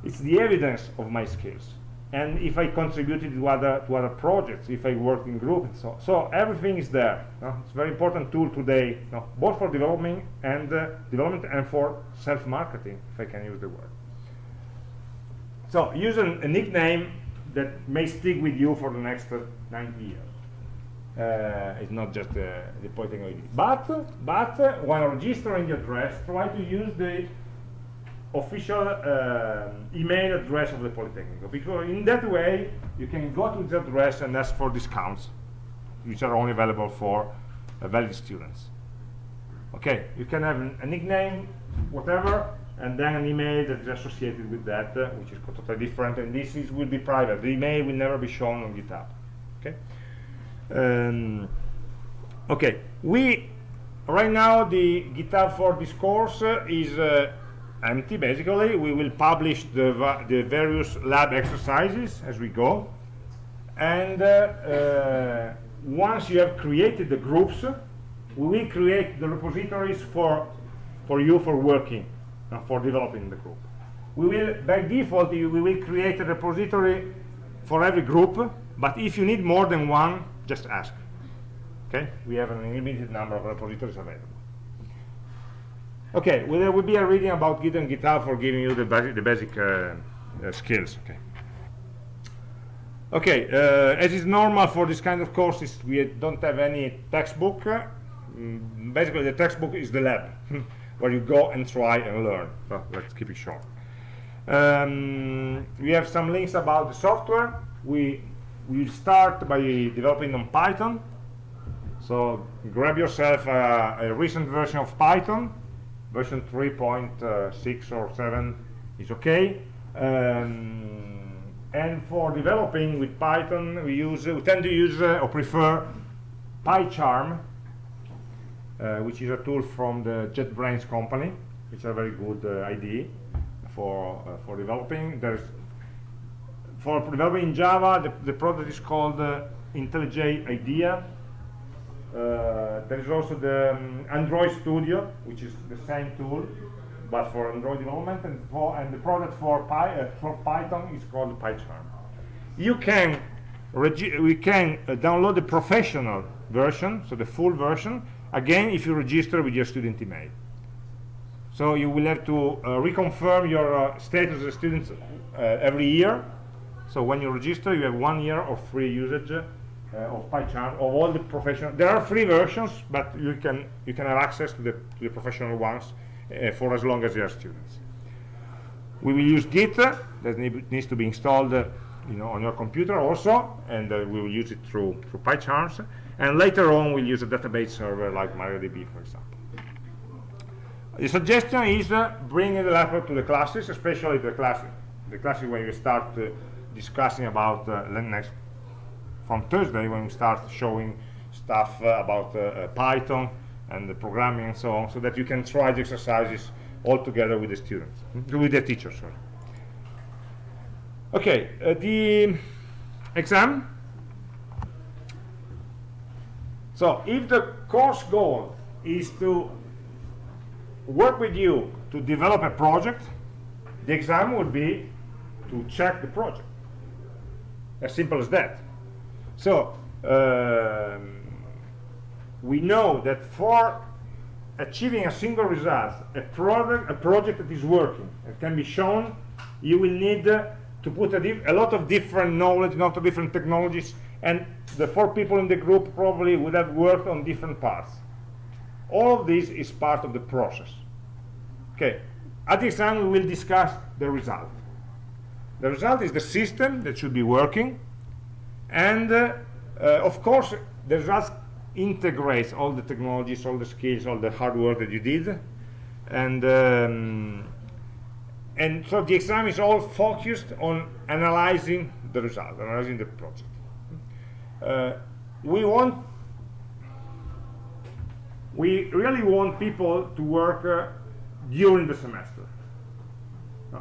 it's the evidence of my skills. And if I contributed to other to other projects, if I worked in groups, so so everything is there. It's a very important tool today, both for development and uh, development and for self-marketing, if I can use the word. So use a nickname that may stick with you for the next uh, 90 years. Uh, it's not just uh, the polytechnic But but uh, when registering the address, try to use the official uh, email address of the Polytechnic because in that way you can go to the address and ask for discounts which are only available for uh, valid students. Okay you can have a nickname whatever and then an email that is associated with that uh, which is totally different and this is will be private. The email will never be shown on github okay. Um, okay. We right now the github for this course uh, is uh, empty basically. We will publish the, the various lab exercises as we go. And uh, uh, once you have created the groups we will create the repositories for for you for working uh, for developing the group. We will by default we will create a repository for every group but if you need more than one just ask okay we have an unlimited number of repositories available Okay, well, there will be a reading about Git and GitHub for giving you the, basic, the basic uh, uh, skills. Okay. Okay, uh, as is normal for this kind of courses, we don't have any textbook. Mm, basically, the textbook is the lab, (laughs) where you go and try and learn. So let's keep it short. Um, we have some links about the software. We will start by developing on Python. So grab yourself a, a recent version of Python. Version 3.6 or 7 is okay. Um, and for developing with Python we use we tend to use uh, or prefer PyCharm uh, which is a tool from the JetBrains company which is a very good uh, IDE for uh, for developing. There's for developing in Java the, the product is called uh, IntelliJ IDEA uh, there is also the um, Android Studio, which is the same tool, but for Android development, and, for, and the product for, Py, uh, for Python is called PyCharm. You can we can uh, download the professional version, so the full version, again if you register with your student email. So you will have to uh, reconfirm your uh, status as a student every year. So when you register, you have one year of free usage uh, of PyCharm of all the professional. There are free versions, but you can you can have access to the to the professional ones uh, for as long as you are students. We will use Git that need, needs to be installed, uh, you know, on your computer also, and uh, we will use it through through PyCharms. And later on, we'll use a database server like MariaDB, for example. The suggestion is uh, bringing the laptop to the classes, especially the classes, the classes when you start uh, discussing about uh, next from Thursday when we start showing stuff uh, about uh, Python and the programming and so on, so that you can try the exercises all together with the students, with the teachers. Sorry. Okay, the exam. So if the course goal is to work with you to develop a project, the exam would be to check the project. As simple as that. So um, we know that for achieving a single result, a product, a project that is working, and can be shown, you will need uh, to put a, a, lot of different knowledge, a lot of different technologies, and the four people in the group probably would have worked on different parts. All of this is part of the process. Okay, at the exam we will discuss the result. The result is the system that should be working, and uh, uh, of course the result integrates all the technologies, all the skills, all the hard work that you did, and um, and so the exam is all focused on analyzing the result, analyzing the project. Uh, we want, we really want people to work uh, during the semester.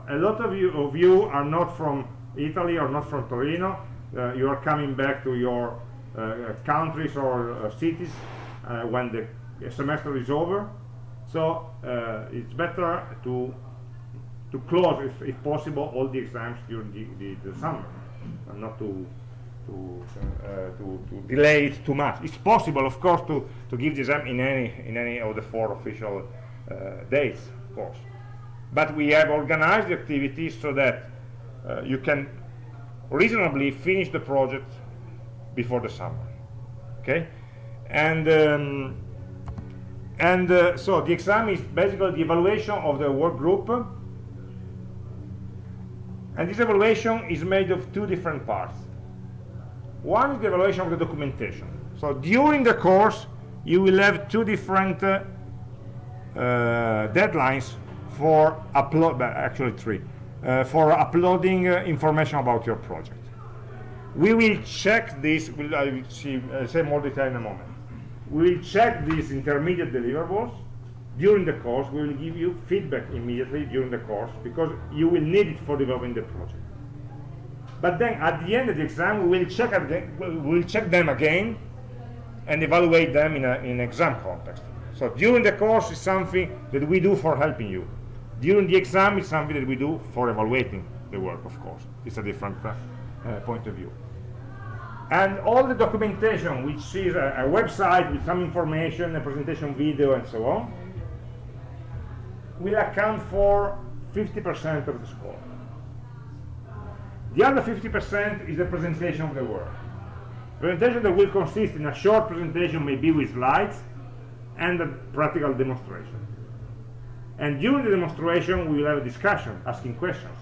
A lot of you, of you are not from Italy or not from Torino. Uh, you are coming back to your uh, countries or uh, cities uh, when the semester is over. So it's better to to close, if, if, possible, all the exams during the, the, the summer, and not to to, uh, to, to delay it too much. It's possible, of course, to, to give the exam in any in any of the four official uh, dates, of course. But we have organized the activities so that uh, you can reasonably finish the project before the summer. Okay, and um, and uh, so the exam is basically the evaluation of the work group. And this evaluation is made of two different parts. One is the evaluation of the documentation. So during the course you will have two different uh, uh, deadlines for upload actually three uh, for uploading uh, information about your project. We will check this we'll, I will see, uh, say more detail in a moment. We will check these intermediate deliverables. During the course we will give you feedback immediately during the course because you will need it for developing the project. But then at the end of the exam we will check again, we will check them again and evaluate them in, a, in an exam context. So during the course is something that we do for helping you during the exam is something that we do for evaluating the work of course it's a different uh, point of view and all the documentation which is a, a website with some information a presentation video and so on will account for 50% of the score. The other 50% is the presentation of the work. Presentation that will consist in a short presentation, maybe with slides, and a practical demonstration. And during the demonstration, we will have a discussion, asking questions.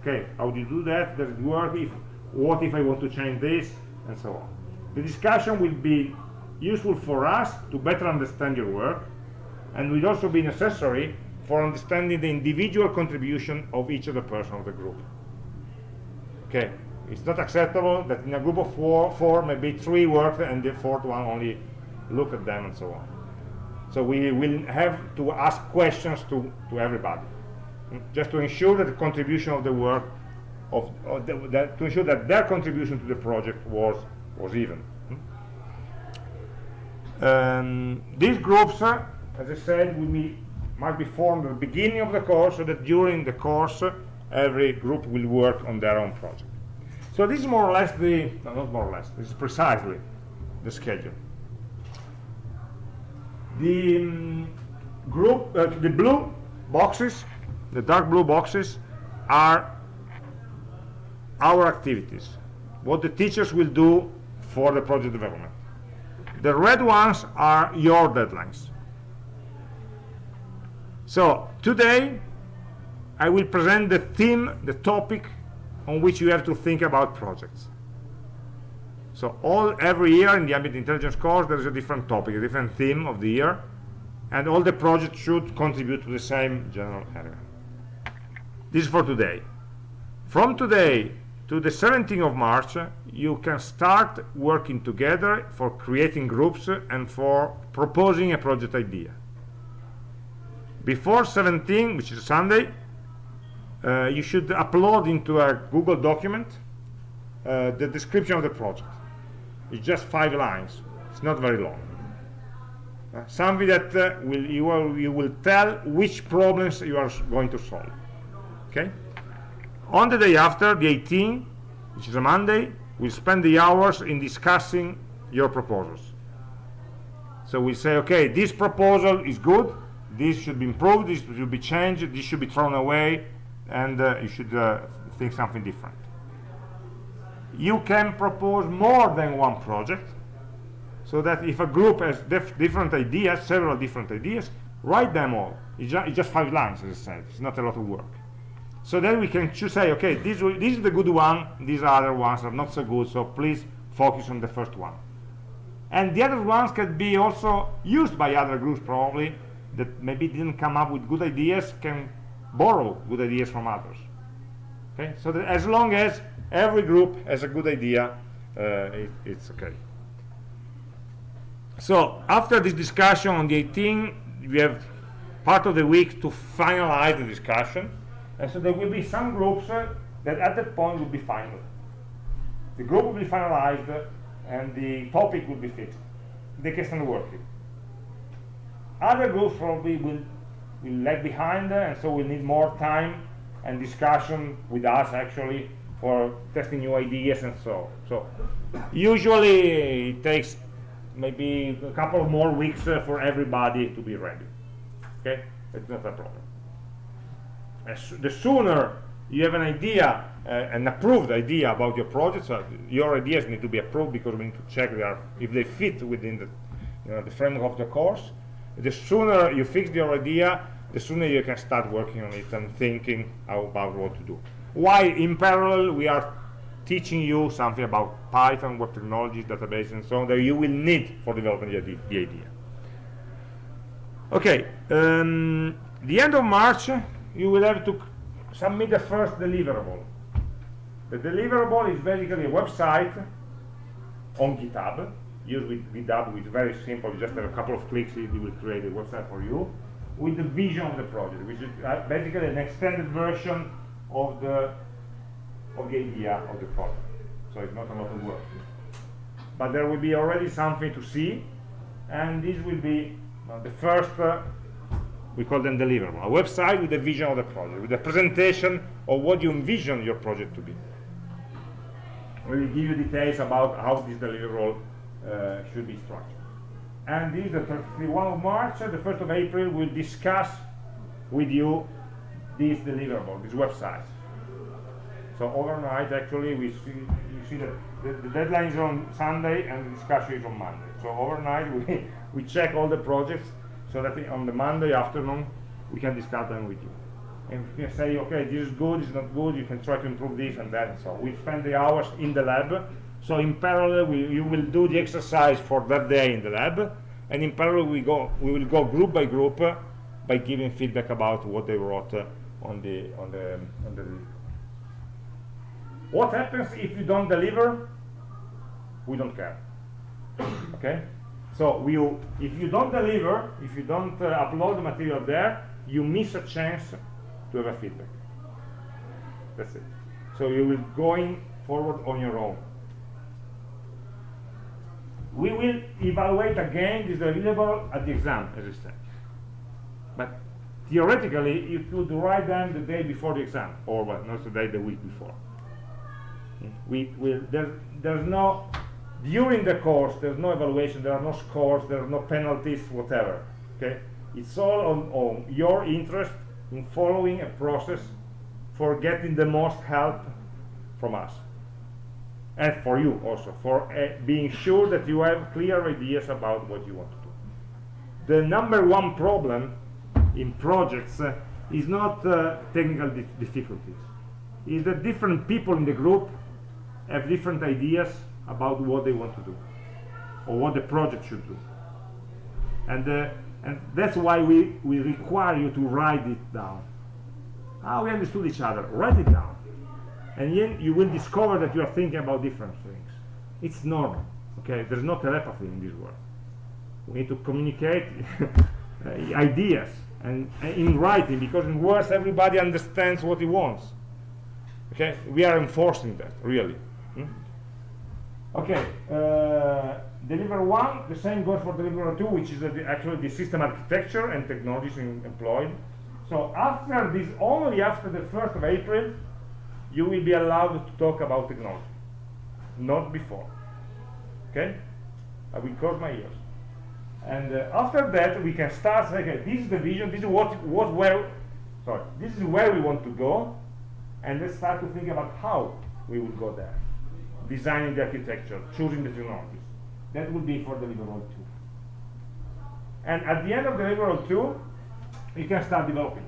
Okay, how do you do that? Does it work? If, what if I want to change this? And so on. The discussion will be useful for us to better understand your work, and will also be necessary for understanding the individual contribution of each of the person of the group. Okay, it's not acceptable that in a group of four, four maybe three work and the fourth one only look at them and so on. So we will have to ask questions to, to everybody, just to ensure that the contribution of the work, of, of the, that, to ensure that their contribution to the project was, was even. Um, these groups, uh, as I said, will be must be formed at the beginning of the course so that during the course every group will work on their own project. So this is more or less the, no, not more or less, this is precisely the schedule. The um, group, uh, the blue boxes, the dark blue boxes are our activities, what the teachers will do for the project development. The red ones are your deadlines. So today I will present the theme, the topic on which you have to think about projects. So all every year in the ambient intelligence course there is a different topic, a different theme of the year, and all the projects should contribute to the same general area. This is for today. From today to the 17th of March, you can start working together for creating groups and for proposing a project idea before 17 which is Sunday uh, you should upload into a Google document uh, the description of the project it's just five lines. It's not very long. Uh, something that uh, will you will you will tell which problems you are going to solve. Okay? On the day after the 18th which is a Monday we'll spend the hours in discussing your proposals. So we say okay this proposal is good. This should be improved. This should be changed. This should be thrown away. And uh, you should uh, think something different you can propose more than one project so that if a group has different ideas several different ideas write them all. It's, ju it's, just five lines as I said. It's not a lot of work. So then we can choose say okay this, this is the good one these other ones are not so good so please focus on the first one. And the other ones can be also used by other groups probably that maybe didn't come up with good ideas can borrow good ideas from others. Okay? So that as long as every group has a good idea uh, it, it's okay. So after this discussion on the 18th we have part of the week to finalize the discussion and so there will be some groups uh, that at that point will be final. The group will be finalized uh, and the topic will be fixed. They can start working. Other groups probably will will lag behind and so we need more time and discussion with us actually for testing new ideas and so so. Usually it takes maybe a couple of more weeks uh, for everybody to be ready. Okay? It's not a problem. As the sooner you have an idea uh, an approved idea about your project so your ideas need to be approved because we need to check they are, if they fit within the you know, the framework of the course. The sooner you fix your idea the sooner you can start working on it and thinking about what to do while in parallel we are teaching you something about Python, web technologies, databases, and so on that you will need for developing the, the idea. Okay, um, the end of March, you will have to submit the first deliverable. The deliverable is basically a website on GitHub used with GitHub, which is very simple. Just a couple of clicks, it will create a website for you with the vision of the project, which is uh, basically an extended version of the of the idea of the project. So it's not a lot of work. But there will be already something to see, and this will be uh, the first, uh, we call them deliverable, a website with the vision of the project, with a presentation of what you envision your project to be. We will give you details about how this deliverable uh, should be structured. And this is the 31 of March, the 1st of April, we'll discuss with you this deliverable, this website. So overnight, actually, we see you see that the, the deadline is on Sunday and the discussion is on Monday. So overnight, (laughs) we we check all the projects so that on the Monday afternoon we can discuss them with you. And we can say, okay, this is good, it's not good. You can try to improve this and that. So we spend the hours in the lab. So in parallel, we, you will do the exercise for that day in the lab, and in parallel, we go we will go group by group uh, by giving feedback about what they wrote. Uh, on the on the on the what happens if you don't deliver? We don't care. Okay? So we if you don't deliver if you don't uh, upload the material there you miss a chance to have a feedback. That's it. So you will going forward on your own. We will evaluate again this deliverable at the exam as I said. But theoretically you could write them the day before the exam or well, not the day the week before. We, we there, there's no during the course there's no evaluation there are no scores there are no penalties whatever okay? It's all on, on your interest in following a process for getting the most help from us. And for you also for uh, being sure that you have clear ideas about what you want to do. The number one problem in projects uh, is not uh, technical di difficulties. Is that different people in the group have different ideas about what they want to do or what the project should do. And, uh, and that's why we, we require you to write it down. Ah, we understood each other. Write it down. And then you will discover that you are thinking about different things. It's normal. Okay, there's no telepathy in this world. We need to communicate (laughs) ideas and, and in writing because in words everybody understands what he wants. Okay? We are enforcing that really. Hmm? okay uh, deliver one the same goes for deliver two which is the, actually the system architecture and technologies employed. So after this only after the 1st of April you will be allowed to talk about technology. Not before. Okay? I will close my ears and uh, after that we can start saying okay this is the vision this is what what where sorry this is where we want to go and let's start to think about how we would go there. Designing the architecture choosing the technologies. That would be for the deliverable 2 and at the end of the deliverable 2 you can start developing.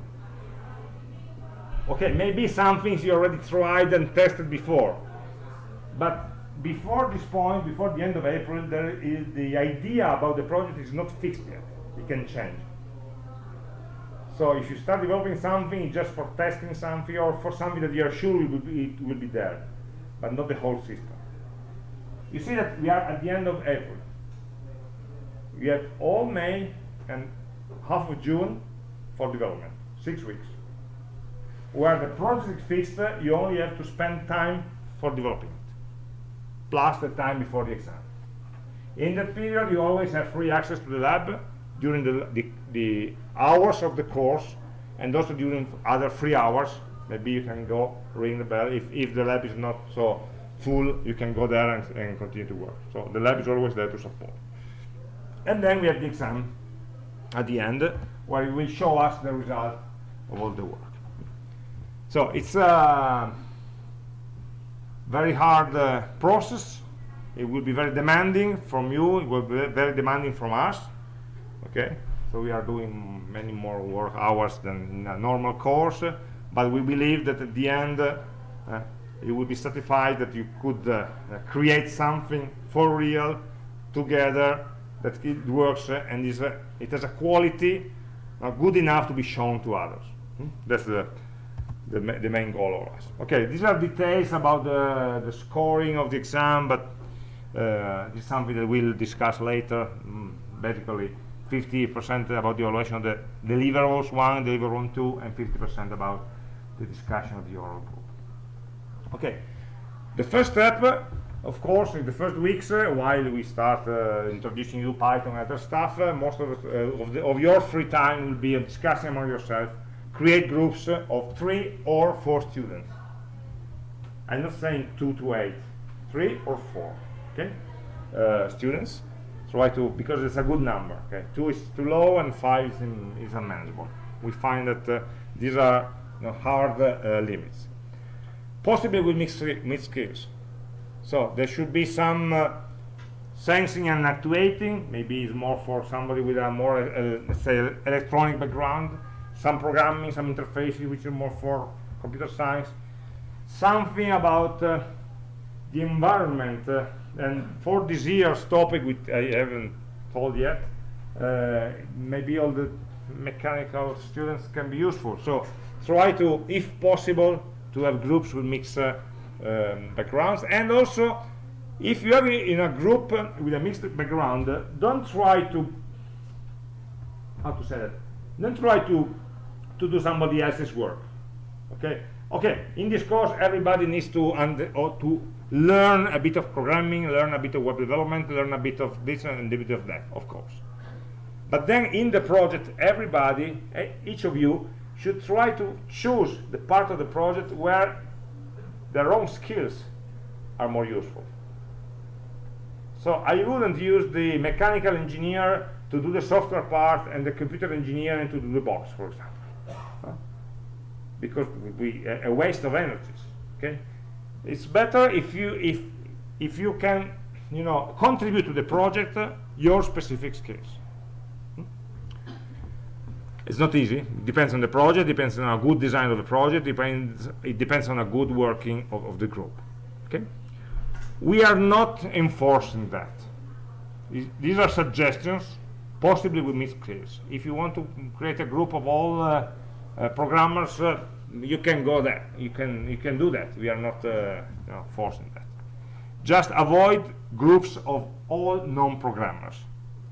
Okay maybe some things you already tried and tested before but before this point before the end of april there is the idea about the project is not fixed yet. It can change. So if you start developing something just for testing something or for something that you are sure will be, it will be there but not the whole system. You see that we are at the end of april. We have all may and half of june for development. Six weeks. Where the project is fixed you only have to spend time for developing plus the time before the exam. In that period you always have free access to the lab during the, the, the hours of the course and also during other free hours. Maybe you can go ring the bell. If, if the lab is not so full you can go there and, and continue to work. So the lab is always there to support. And then we have the exam at the end where it will show us the result of all the work. So it's a very hard uh, process. It will be very demanding from you it will be very demanding from us okay? So we are doing many more work hours than in a normal course uh, but we believe that at the end uh, you will be satisfied that you could uh, create something for real together that it works uh, and is it has a quality uh, good enough to be shown to others. Hmm? that's the, the, the main goal of us okay these are details about the, the scoring of the exam but uh, it's something that we'll discuss later mm, basically 50% about the evaluation of the deliverables one, deliverable two, and 50% about the discussion of the oral group. Okay, the first step, uh, of course, in the first weeks, uh, while we start uh, introducing you Python and other stuff, uh, most of, uh, of, the, of, your free time will be discussing among yourself, create groups uh, of three or four students. I'm not saying two to eight, three or four, okay, students try to because it's a good number okay? Two is too low and five is, in, is unmanageable. We find that uh, these are you know, hard uh, limits. Possibly with mixed, mixed skills. So there should be some uh, sensing and actuating. Maybe it's more for somebody with a more uh, say electronic background some programming some interfaces which are more for computer science. Something about uh, the environment uh, and for this year's topic which I haven't told yet uh, maybe all the mechanical students can be useful. So try to if possible to have groups with mixed uh, um, backgrounds. And also if you are in a group uh, with a mixed background uh, don't try to how to say that? Don't try to to do somebody else's work okay okay in this course everybody needs to and to learn a bit of programming, learn a bit of web development, learn a bit of this and a bit of that, of course. But then in the project, everybody, eh, each of you, should try to choose the part of the project where their own skills are more useful. So I wouldn't use the mechanical engineer to do the software part and the computer engineer to do the box, for example. Because we, a waste of energies. Okay? it's better if you if if you can you know contribute to the project uh, your specific skills hmm? it's not easy it depends on the project depends on a good design of the project depends it depends on a good working of, of the group okay we are not enforcing that these are suggestions possibly with mixed skills if you want to create a group of all uh, programmers uh, you can go there. You can you can do that. We are not uh, you know, forcing that. Just avoid groups of all non-programmers.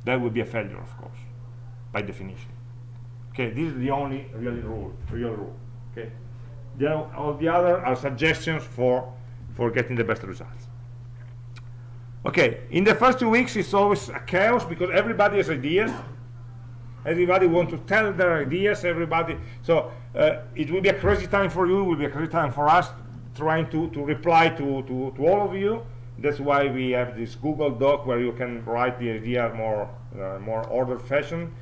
That would be a failure of course by definition. Okay this is the only really rule real rule okay? The, all the other are suggestions for for getting the best results. Okay in the first two weeks it's always a chaos because everybody has ideas everybody wants to tell their ideas everybody. So uh, it will be a crazy time for you it will be a crazy time for us trying to to reply to to, to all of you. That's why we have this google doc where you can write the idea more uh, more ordered fashion.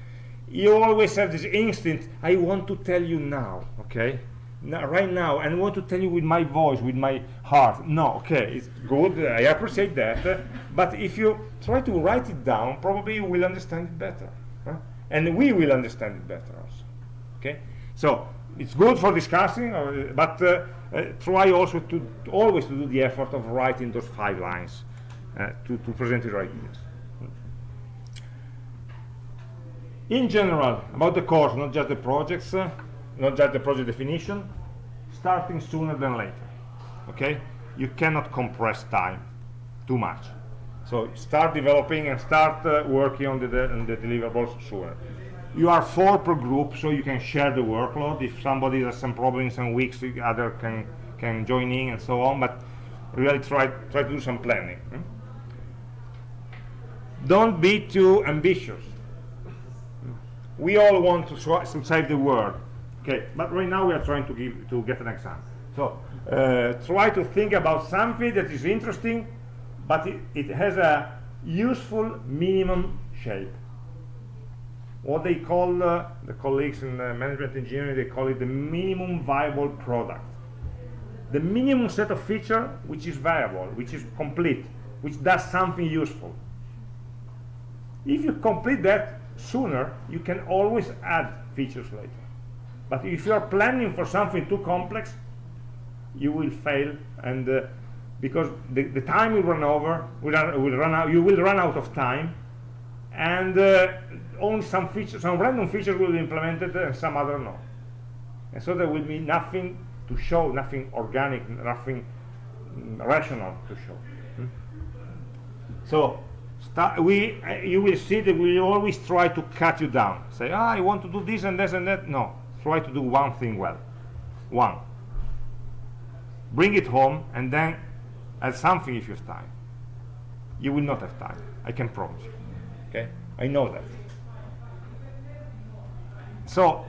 You always have this instinct i want to tell you now okay? Now, right now and I want to tell you with my voice with my heart. No okay it's good i appreciate that but if you try to write it down probably you will understand it better? And we will understand it better also. Okay? So it's good for discussing uh, but uh, uh, try also to, to always to do the effort of writing those five lines uh, to, to present your ideas. In general about the course not just the projects uh, not just the project definition starting sooner than later. Okay? You cannot compress time too much so start developing and start uh, working on the, on the deliverables sooner you are four per group so you can share the workload. If somebody has some problems some weeks the other can can join in and so on but really try try to do some planning hmm? don't be too ambitious. We all want to, to save the world okay? But right now we are trying to give to get an exam. So uh, try to think about something that is interesting but it, it has a useful minimum shape. What they call uh, the colleagues in uh, management engineering they call it the minimum viable product. The minimum set of feature which is viable which is complete which does something useful. If you complete that sooner you can always add features later. But if you are planning for something too complex you will fail and uh, because the, the time will run over will will run out you will run out of time and uh, only some features some random features will be implemented and some other no. And so there will be nothing to show nothing organic nothing mm, rational to show. Hmm? so we uh, you will see that we always try to cut you down. Say ah, I want to do this and this and that. No. Try to do one thing well. One. Bring it home and then add something if you have time. You will not have time I can promise you. Okay? I know that. So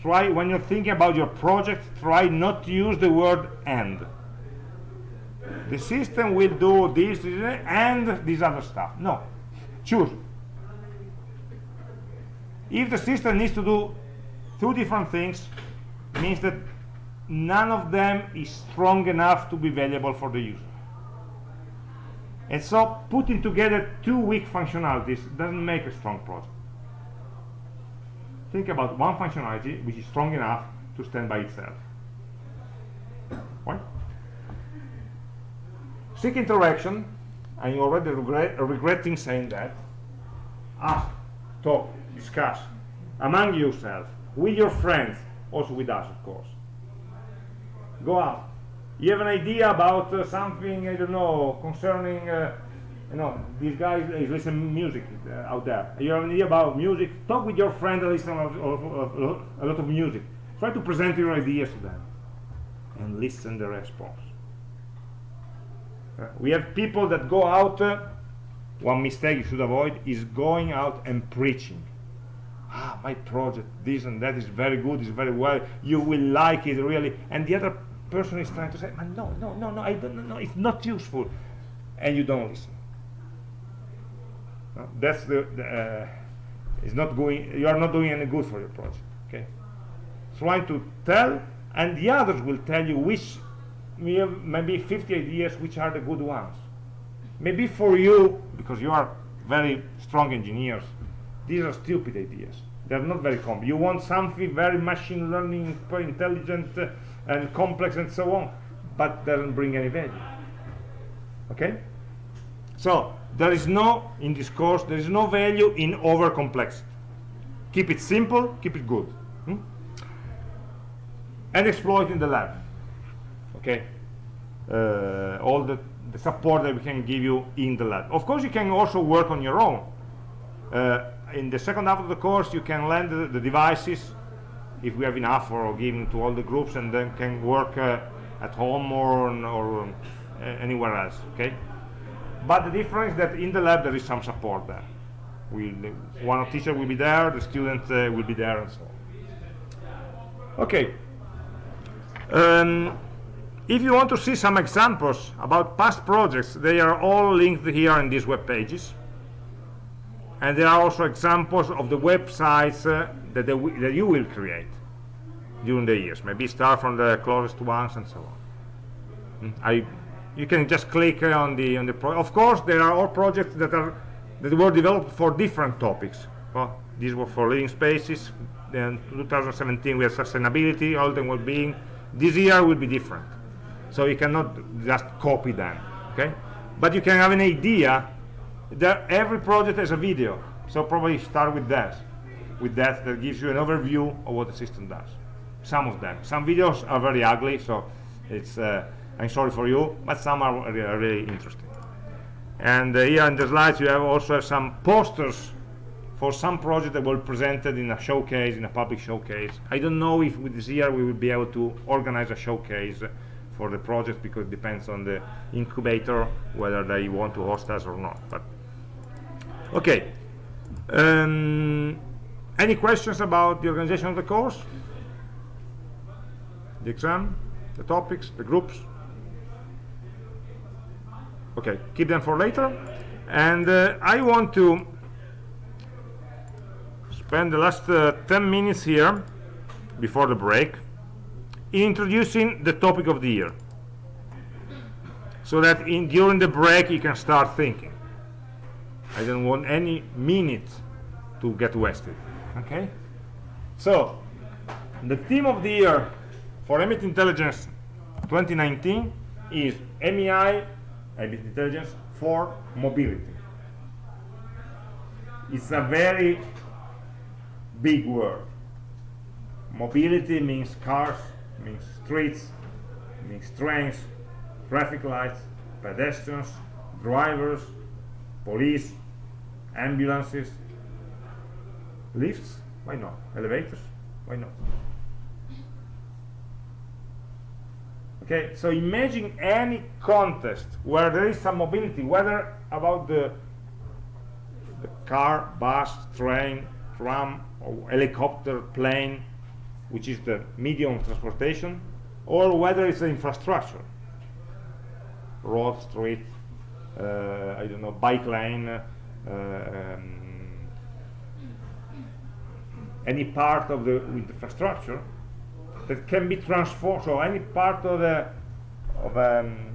try when you're thinking about your project try not to use the word and. The system will do this, this and this other stuff. No. Choose. If the system needs to do two different things means that none of them is strong enough to be valuable for the user. And so putting together two weak functionalities doesn't make a strong project think about one functionality which is strong enough to stand by itself. Right seek interaction. And you're already regret, regretting saying that. Ask talk discuss. Among yourself with your friends also with us of course go out. You have an idea about uh, something I don't know concerning uh, you know these guys is listening music uh, out there. You have an idea about music? Talk with your friend and listen to a lot of music. Try to present your ideas to them and listen the response. Uh, we have people that go out uh, one mistake you should avoid is going out and preaching. Ah my project this and that is very good is very well you will like it really. And the other person is trying to say no no no no i don't know it's not useful. And you don't listen. No, that's the, the uh, it's not going you are not doing any good for your project okay? Try to tell and the others will tell you which maybe 50 ideas which are the good ones. Maybe for you because you are very strong engineers these are stupid ideas. They're not very common. You want something very machine learning intelligent uh, and complex and so on but doesn't bring any value. Okay? So there is no in this course there is no value in over complexity keep it simple keep it good hmm? and exploit in the lab. Okay? Uh, all the, the support that we can give you in the lab. Of course you can also work on your own. Uh, in the second half of the course you can lend the, the devices if we have enough or giving to all the groups and then can work uh, at home or, or uh, anywhere else okay? But the difference is that in the lab there is some support there. We one teacher will be there the student uh, will be there and so on. Okay. Um, if you want to see some examples about past projects they are all linked here in these web pages. And there are also examples of the websites uh, that, that you will create during the years. Maybe start from the closest ones and so on. Mm, I you can just click on the on the pro of course there are all projects that are that were developed for different topics. Well these were for living spaces then 2017 we had sustainability health and well-being this year will be different. So you cannot just copy them okay? But you can have an idea that every project has a video so probably start with that with that that gives you an overview of what the system does. Some of them. Some videos are very ugly so it's uh, I'm sorry for you but some are really, really interesting. And uh, here in the slides you have also have some posters for some project that were presented in a showcase in a public showcase. I don't know if with this year we will be able to organize a showcase for the project because it depends on the incubator whether they want to host us or not but okay. Um, any questions about the organization of the course? The exam the topics the groups? Okay keep them for later. And uh, I want to spend the last uh, 10 minutes here before the break in introducing the topic of the year. So that in during the break you can start thinking. I don't want any minute to get wasted okay? So the theme of the year for Ambient Intelligence 2019 is AmI Ambient Intelligence for mobility. It's a very big word. Mobility means cars means streets, means trains, traffic lights, pedestrians, drivers, police, ambulances, lifts, why not? Elevators, why not? Okay, so imagine any contest where there is some mobility, whether about the, the car, bus, train, tram, or helicopter, plane, which is the medium of transportation, or whether it's the infrastructure, road, street, uh, I don't know, bike lane, uh, um, any part of the infrastructure that can be transformed, so any part of the of um,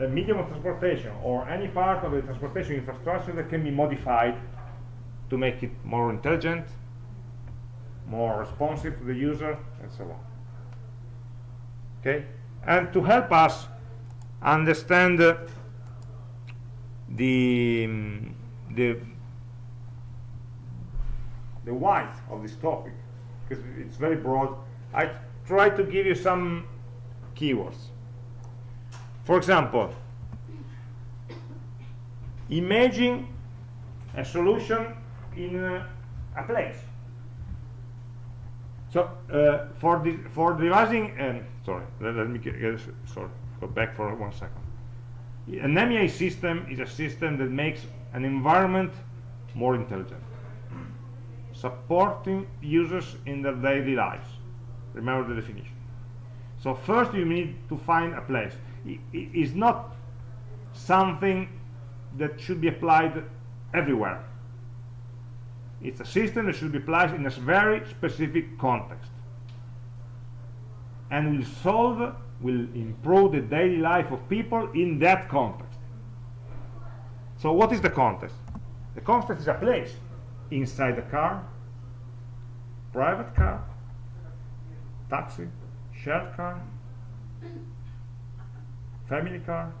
a medium of transportation or any part of the transportation infrastructure that can be modified to make it more intelligent, more responsive to the user and so on. Okay? And to help us understand uh, the the the why of this topic because it's very broad. I try to give you some keywords. For example imagine a solution in uh, a place. So uh, for the for devising, um, sorry, let, let me get, get, sorry, go back for one second. An AmI system is a system that makes an environment more intelligent, supporting users in their daily lives. Remember the definition. So first you need to find a place. It is not something that should be applied everywhere it's a system that should be applied in a very specific context and will solve will improve the daily life of people in that context so what is the context the context is a place inside the car private car taxi shared car family car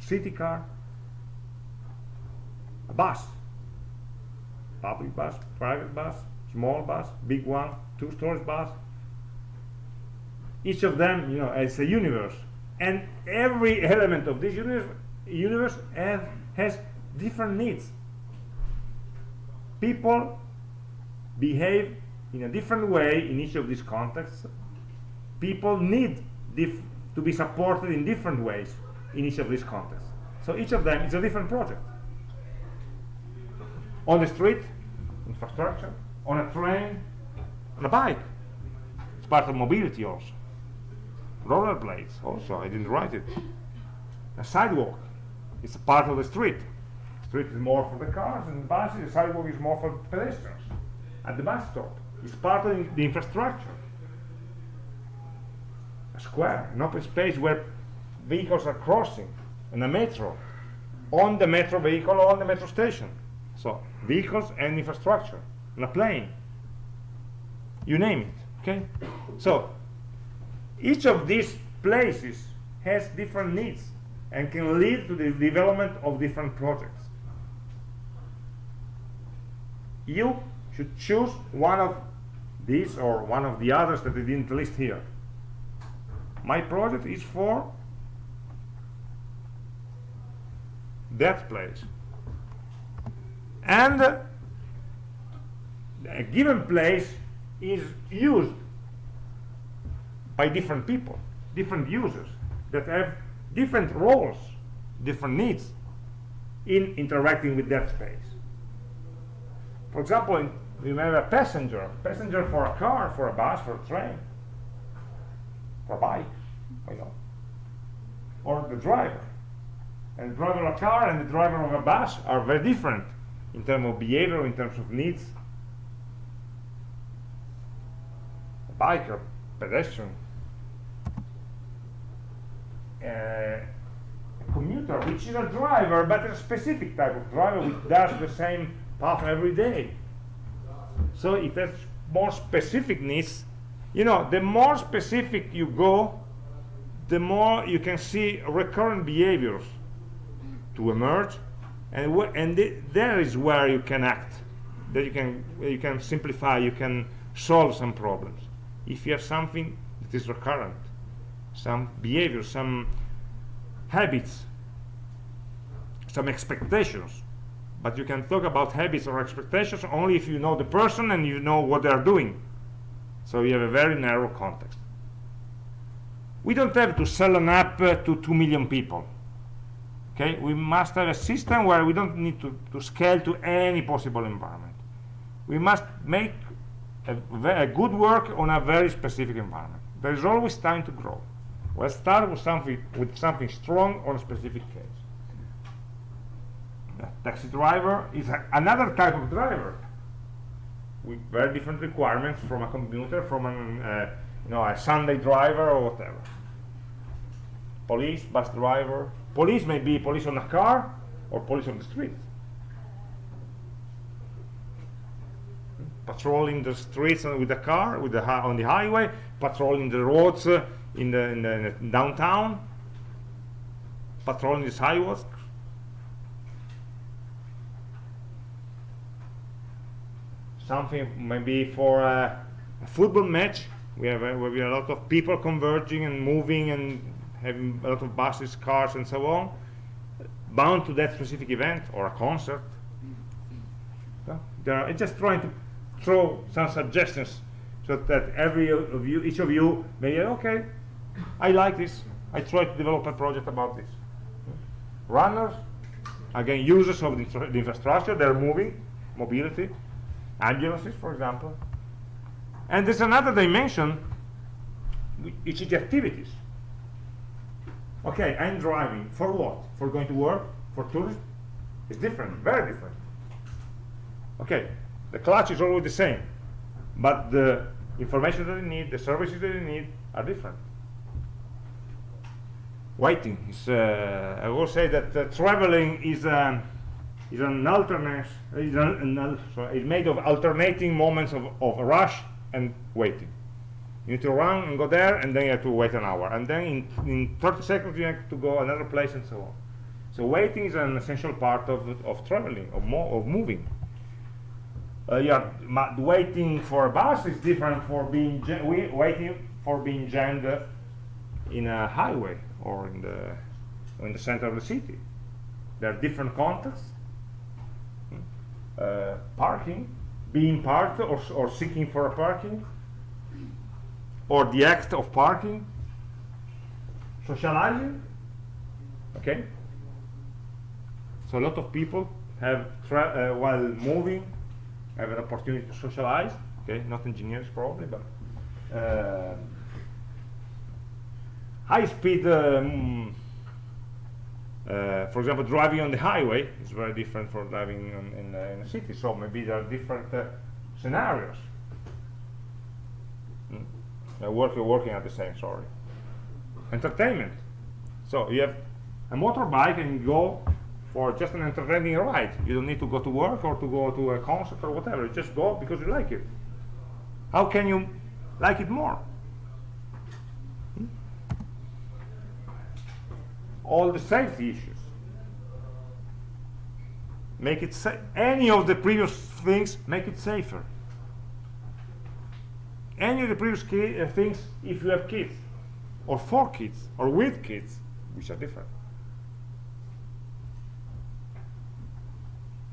city car a bus public bus, private bus, small bus, big one, two-stories bus. Each of them, you know, is a universe, and every element of this universe, universe have, has different needs. people behave in a different way in each of these contexts. People need to be supported in different ways in each of these contexts. So each of them is a different project. On the street infrastructure. On a train. On a bike. It's part of mobility also. Rollerblades also I didn't write it. A sidewalk is a part of the street. Street is more for the cars and the buses the sidewalk is more for pedestrians at the bus stop. It's part of the infrastructure. A square an open space where vehicles are crossing and a metro. On the metro vehicle or on the metro station. So vehicles and infrastructure. And a plane. You name it okay? So each of these places has different needs and can lead to the development of different projects. You should choose one of these or one of the others that I didn't list here. My project is for that place. And uh, a given place is used by different people different users that have different roles different needs in interacting with that space. For example you have a passenger passenger for a car for a bus for a train for a bike you know or the driver. And the driver of a car and the driver of a bus are very different in terms of behavior in terms of needs. A biker pedestrian. Uh, a commuter which is a driver but a specific type of driver which does the same path every day so it has more specific needs you know the more specific you go the more you can see recurrent behaviors to emerge. And and th there is where you can act that you can you can simplify you can solve some problems. If you have something that is recurrent some behavior some habits some expectations but you can talk about habits or expectations only if you know the person and you know what they are doing. So you have a very narrow context. We don't have to sell an app uh, to 2 million people. Okay? We must have a system where we don't need to, to scale to any possible environment. We must make a, a, good work on a very specific environment. There is always time to grow. We'll start with something with something strong on a specific case taxi driver is a, another type of driver with very different requirements from a commuter, from an, uh, you know, a Sunday driver or whatever. Police, bus driver. Police may be police on a car or police on the street. Patrolling the streets with a car, with the on the highway, patrolling the roads uh, in, the, in, the, in the downtown, patrolling the sidewalks, something maybe for a, a football match we have, a, we have a lot of people converging and moving and having a lot of buses, cars and so on bound to that specific event or a concert so are, just trying to throw some suggestions so that every of you, each of you may okay, I like this. I try to develop a project about this. Runners, again, users of the infrastructure, they're moving, mobility ambulances, for example. And there's another dimension, which is the activities. Okay, I'm driving. For what? For going to work? For tourists? It's different, very different. Okay, the clutch is always the same, but the information that you need, the services that you need are different. Waiting is, uh, I will say that uh, traveling is um, is an alternate is, an, an, sorry, is made of alternating moments of, of rush and waiting. You need to run and go there and then you have to wait an hour and then in, in 30 seconds you have to go another place and so on. So waiting is an essential part of, of traveling of, mo of moving. Uh, yeah, waiting for a bus is different for being waiting for being jammed in a highway or in the in the center of the city. There are different contexts uh, parking, being parked or, or seeking for a parking, or the act of parking, socializing, okay? So a lot of people have, uh, while moving, have an opportunity to socialize, okay? Not engineers probably, but uh, high speed um, uh, for example driving on the highway is very different from driving on, in, uh, in a city. So maybe there are different uh, scenarios. Mm. work, working at the same sorry. Entertainment. So you have a motorbike and you go for just an entertaining ride. You don't need to go to work or to go to a concert or whatever. You just go because you like it. How can you like it more all the safety issues. Make it any of the previous things, make it safer. Any of the previous uh, things, if you have kids, or for kids, or with kids, which are different.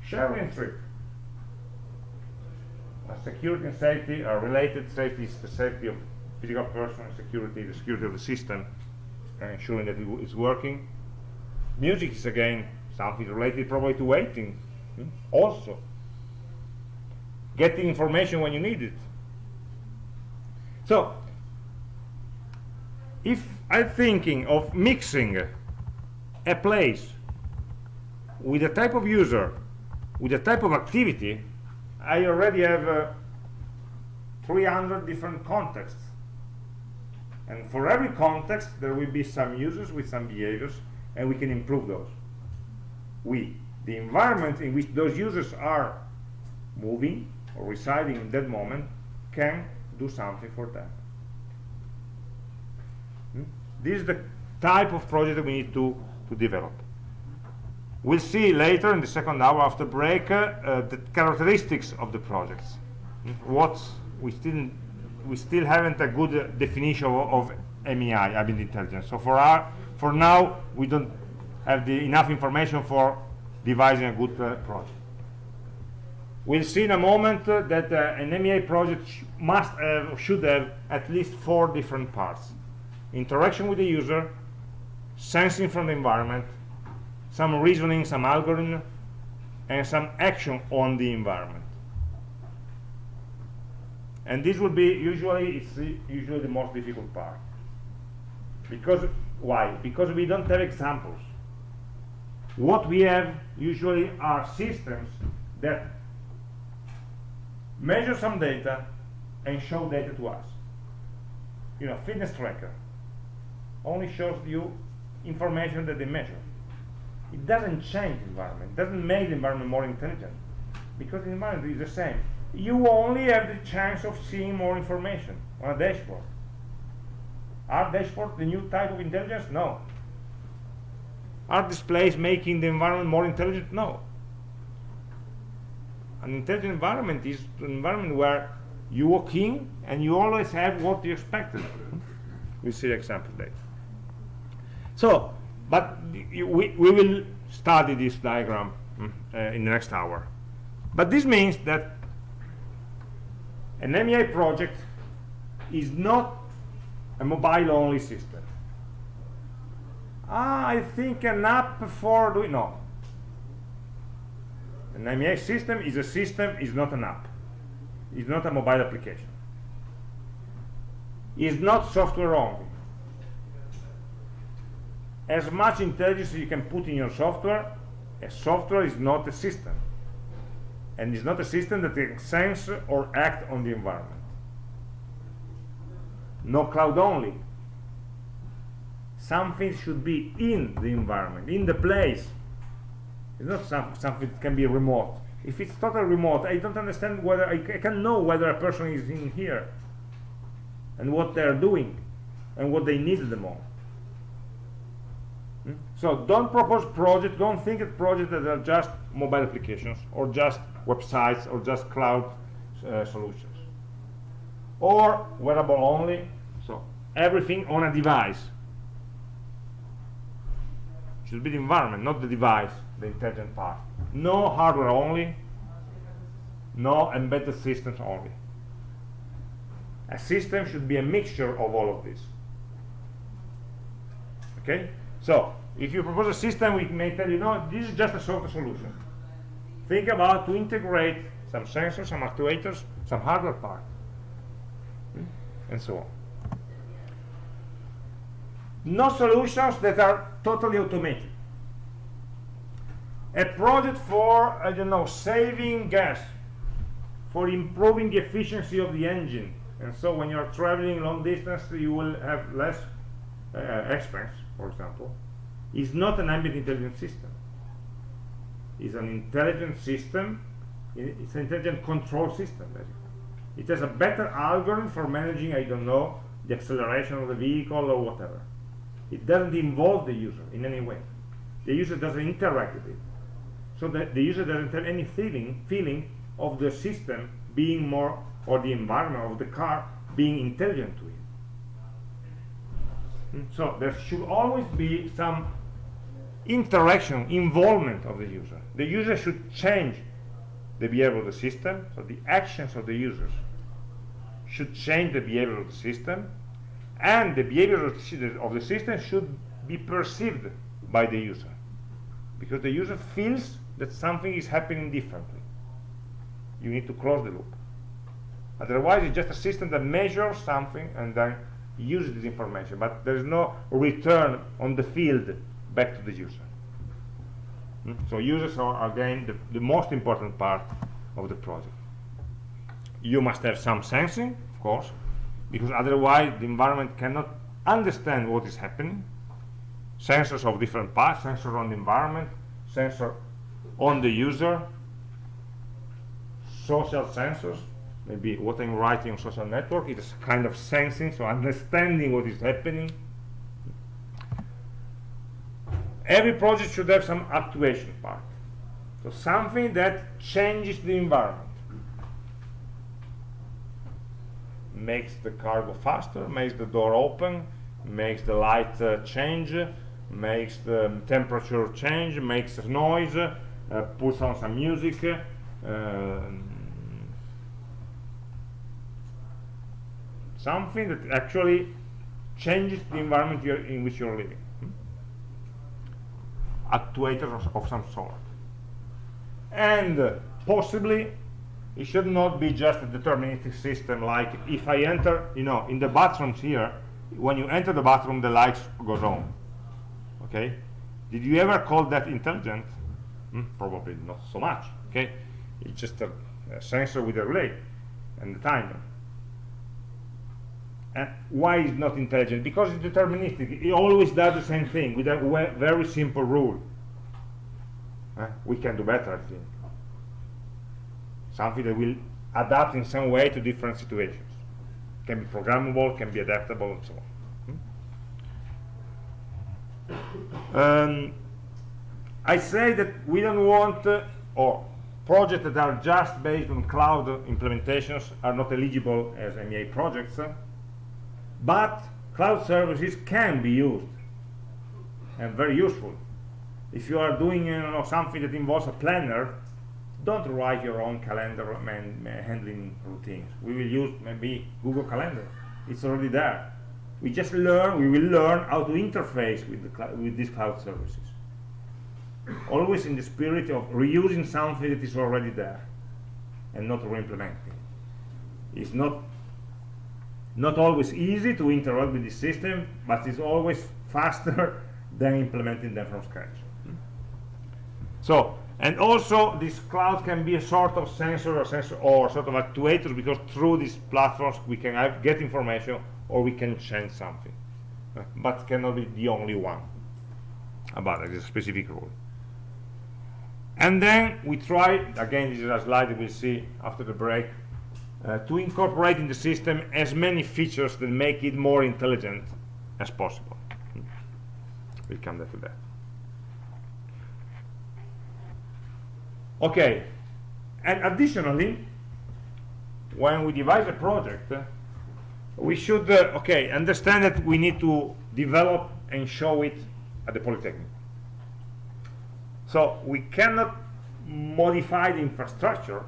Sharing trip. Security and safety are related. Safety is the safety of physical person, security, the security of the system ensuring that it is working. Music is again something related probably to waiting, hmm, also. Getting information when you need it. So, if I'm thinking of mixing a place with a type of user, with a type of activity, I already have uh, 300 different contexts and for every context, there will be some users with some behaviors, and we can improve those. We, the environment in which those users are moving or residing in that moment, can do something for them. Hmm? This is the type of project that we need to, to develop. We'll see later in the second hour after break uh, uh, the characteristics of the projects. Hmm? What we still we still haven't a good definition of, of AmI, ambient intelligence. So for our, for now, we don't have the enough information for devising a good uh, project. We'll see in a moment uh, that uh, an AmI project sh must have, should have at least four different parts. Interaction with the user, sensing from the environment, some reasoning, some algorithm, and some action on the environment and this will be usually it's usually the most difficult part. Because why? Because we don't have examples. What we have usually are systems that measure some data and show data to us. You know fitness tracker only shows you information that they measure. It doesn't change the environment. It doesn't make the environment more intelligent because the environment is the same you only have the chance of seeing more information on a dashboard. Are dashboard the new type of intelligence? No. Are displays making the environment more intelligent? No. An intelligent environment is an environment where you walk in and you always have what you expected. we see example later. So, but we, we will study this diagram mm, uh, in the next hour. But this means that an AmI project is not a mobile-only system. I think an app for doing no. An AmI system is a system, is not an app. It's not a mobile application. It's not software only. As much intelligence you can put in your software, a software is not a system and it's not a system that can sense or act on the environment. No cloud only. Something should be in the environment, in the place. It's not some, something that can be remote. If it's totally remote, I don't understand whether I, I can know whether a person is in here and what they're doing and what they need at the moment. Hmm? So don't propose projects, don't think of projects that are just mobile applications or just websites or just cloud uh, solutions. Or wearable only, so everything on a device. Should be the environment, not the device, the intelligent part. No hardware only, no embedded systems only a system should be a mixture of all of this okay so if you propose a system we may tell you no this is just a software solution think about to integrate some sensors some actuators some hardware part and so on. No solutions that are totally automated. A project for i don't know saving gas for improving the efficiency of the engine. And so when you're traveling long distance you will have less uh, expense for example. Is not an ambient intelligent system it's an intelligent system. It's an intelligent control system basically. It has a better algorithm for managing I don't know the acceleration of the vehicle or whatever. It doesn't involve the user in any way. The user doesn't interact with it. So that the user doesn't have any feeling feeling of the system being more or the environment of the car being intelligent to it hmm? so there should always be some interaction involvement of the user the user should change the behavior of the system. So the actions of the users should change the behavior of the system. And the behavior of the system should be perceived by the user. Because the user feels that something is happening differently. You need to close the loop. Otherwise it's just a system that measures something and then uses this information. But there is no return on the field back to the user mm? so users are again the, the most important part of the project. You must have some sensing of course because otherwise the environment cannot understand what is happening. Sensors of different parts sensor on the environment sensor on the user social sensors maybe what I'm writing on social network it is kind of sensing so understanding what is happening every project should have some actuation part. So something that changes the environment. Makes the car go faster makes the door open makes the light uh, change makes the temperature change makes noise uh, puts on some music uh, something that actually changes the environment in which you're living actuators of, of, some sort. And uh, possibly it should not be just a deterministic system like if I enter you know in the bathrooms here when you enter the bathroom the lights goes on. Okay? Did you ever call that intelligent? Hmm? probably not so much. Okay? It's just a, a sensor with a relay and the timer and why is not intelligent? Because it's deterministic. It always does the same thing with a very simple rule. Uh, we can do better I think. Something that will adapt in some way to different situations. Can be programmable can be adaptable and so on. Hmm? um, I say that we don't want uh, or projects that are just based on cloud implementations are not eligible as AmI projects uh, but cloud services can be used and very useful. If you are doing you know, something that involves a planner don't write your own calendar and handling routines. We will use maybe google calendar. It's already there. We just learn we will learn how to interface with the with these cloud services. Always in the spirit of reusing something that is already there and not re-implementing. It's not not always easy to interact with the system but it's always faster (laughs) than implementing them from scratch. So and also this cloud can be a sort of sensor or sensor or sort of actuators because through these platforms we can get information or we can change something (laughs) but cannot be the only one about it, it is a specific rule. And then we try again this is a slide we'll see after the break uh, to incorporate in the system as many features that make it more intelligent as possible. We'll come back to that. Okay, and additionally, when we devise a project, uh, we should, uh, okay, understand that we need to develop and show it at the Polytechnic. So we cannot modify the infrastructure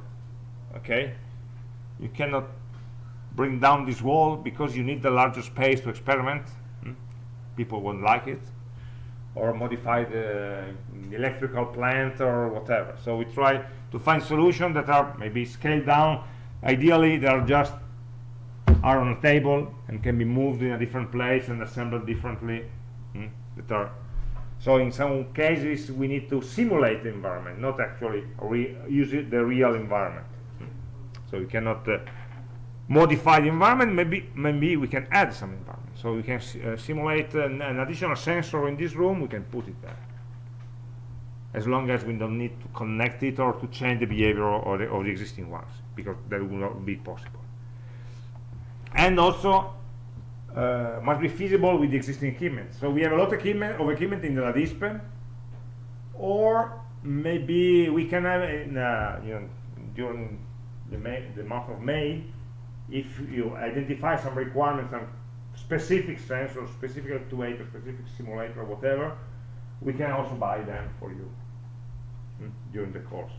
okay you cannot bring down this wall because you need the larger space to experiment hmm? people won't like it or modify the, electrical plant or whatever so we try to find solutions that are maybe scaled down ideally they are just are on a table and can be moved in a different place and assembled differently hmm, that are so in some cases we need to simulate the environment not actually use it, the real environment. So we cannot uh, modify the environment. Maybe maybe we can add some environment. So we can uh, simulate an, an additional sensor in this room. We can put it there. As long as we don't need to connect it or to change the behavior of the, of the existing ones because that will not be possible. And also uh, must be feasible with the existing equipment. So we have a lot of equipment, of equipment in the LaDispe or maybe we can have in, uh, you know, during the, May, the month of May if you identify some requirements on specific sensors, specific actuator, specific simulator, or whatever, we can also buy them for you hmm, during the course.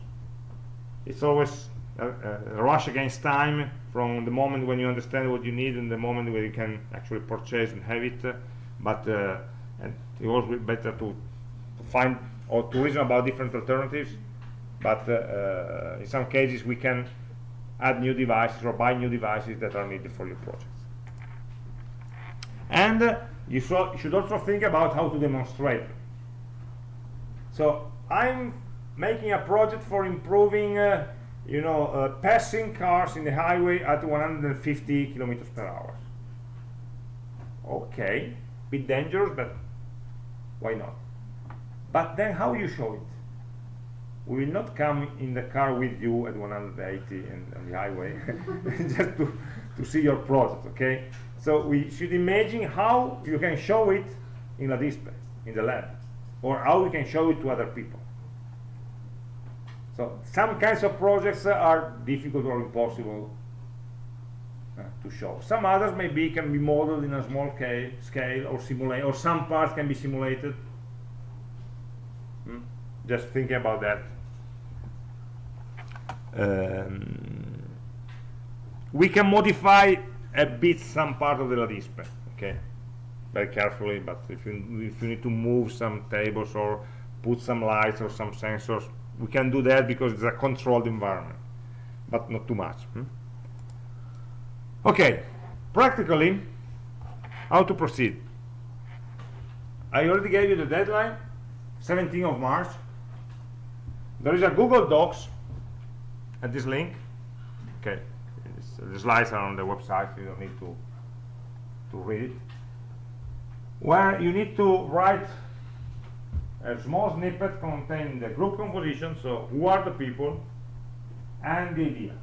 It's always a, a, rush against time from the moment when you understand what you need and the moment where you can actually purchase and have it. Uh, but uh, and it was better to, to, find or to reason about different alternatives. But uh, uh, in some cases, we can add new devices or buy new devices that are needed for your projects. And uh, you should also think about how to demonstrate. So I'm making a project for improving uh, you know, uh, passing cars in the highway at 150 kilometers per hour. Okay, bit dangerous, but why not? But then how you show it? We will not come in the car with you at 180 and on the highway (laughs) just to, to see your project, okay? So we should imagine how you can show it in a display, in the lab, or how we can show it to other people. So some kinds of projects are difficult or impossible uh, to show. Some others maybe can be modeled in a small scale, scale or simulate, or some parts can be simulated. Hmm? Just thinking about that. Um, we can modify a bit some part of the LaDispe, okay? Very carefully, but if you, if you need to move some tables or put some lights or some sensors, we can do that because it's a controlled environment but not too much hmm? okay practically how to proceed I already gave you the deadline 17th of March there is a Google Docs at this link okay the slides are on the website you don't need to to read it where you need to write a small snippet containing the group composition, so who are the people, and the idea.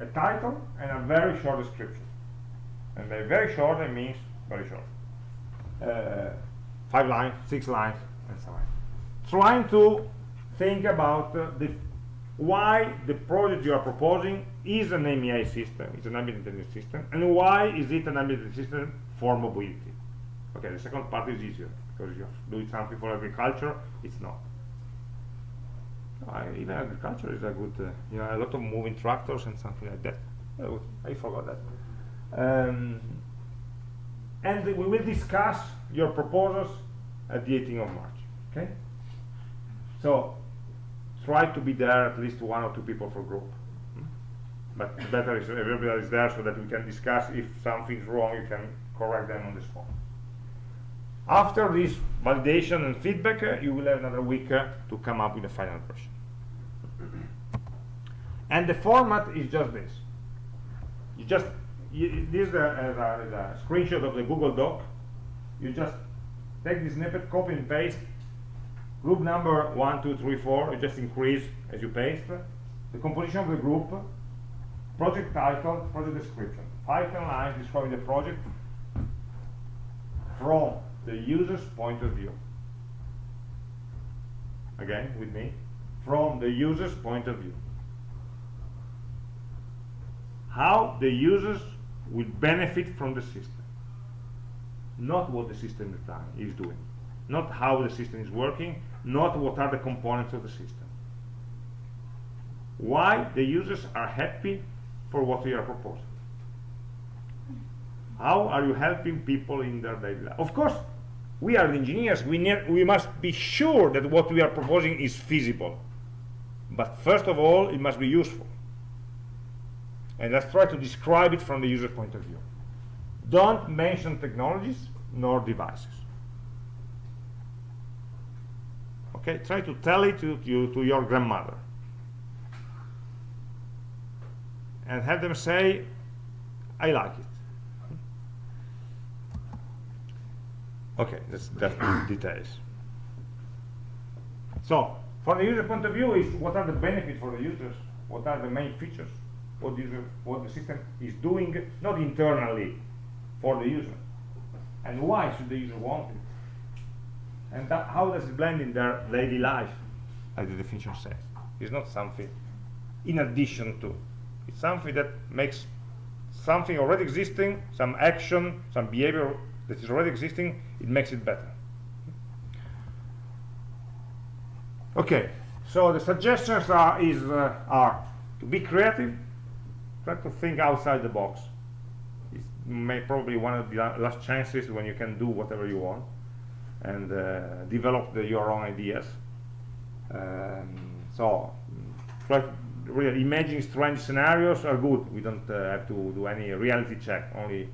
A title and a very short description. And by very short, it means very short. Uh, five lines, six lines, and so on. Trying to think about uh, the why the project you are proposing is an AmI system, it's an ambient intelligence system, and why is it an ambient system for mobility. Okay, the second part is easier because you're doing something for agriculture, it's not. Even agriculture is a good, uh, you know, a lot of moving tractors and something like that. Oh, I forgot that. Um, and we will discuss your proposals at the 18th of March. Okay. So try to be there at least one or two people per group. But better is everybody is there so that we can discuss if something's wrong. You can correct them on the spot. After this validation and feedback, uh, you will have another week uh, to come up with a final version. and the format is just this. You just you, this is a, a, screenshot of the Google Doc. You just take this snippet, copy and paste. Group number one, two, three, four. You just increase as you paste. The composition of the group, project title, project description. Five lines describing the project from the user's point of view. Again, with me, from the user's point of view. How the users will benefit from the system. Not what the system is doing. Not how the system is working, not what are the components of the system. why the users are happy for what we are proposing. How are you helping people in their daily life? Of course, we are the engineers. We, we must be sure that what we are proposing is feasible. But first of all, it must be useful. And let's try to describe it from the user point of view. Don't mention technologies nor devices. Okay, try to tell it to, to, to your grandmother. And have them say, I like it. Okay, that's, that's the (coughs) details. So, from the user point of view, is what are the benefits for the users? What are the main features? What, user, what the system is doing, not internally, for the user. And why should the user want it? And that, how does it blend in their daily life, as the definition says? It's not something in addition to. It's something that makes something already existing, some action, some behavior that is already existing, it makes it better. Okay, so the suggestions are, is, uh, are to be creative, try to think outside the box. It's may probably one of the last chances when you can do whatever you want and uh, develop the, your own ideas. Um, so, try to really imagine strange scenarios are good. We don't uh, have to do any reality check, only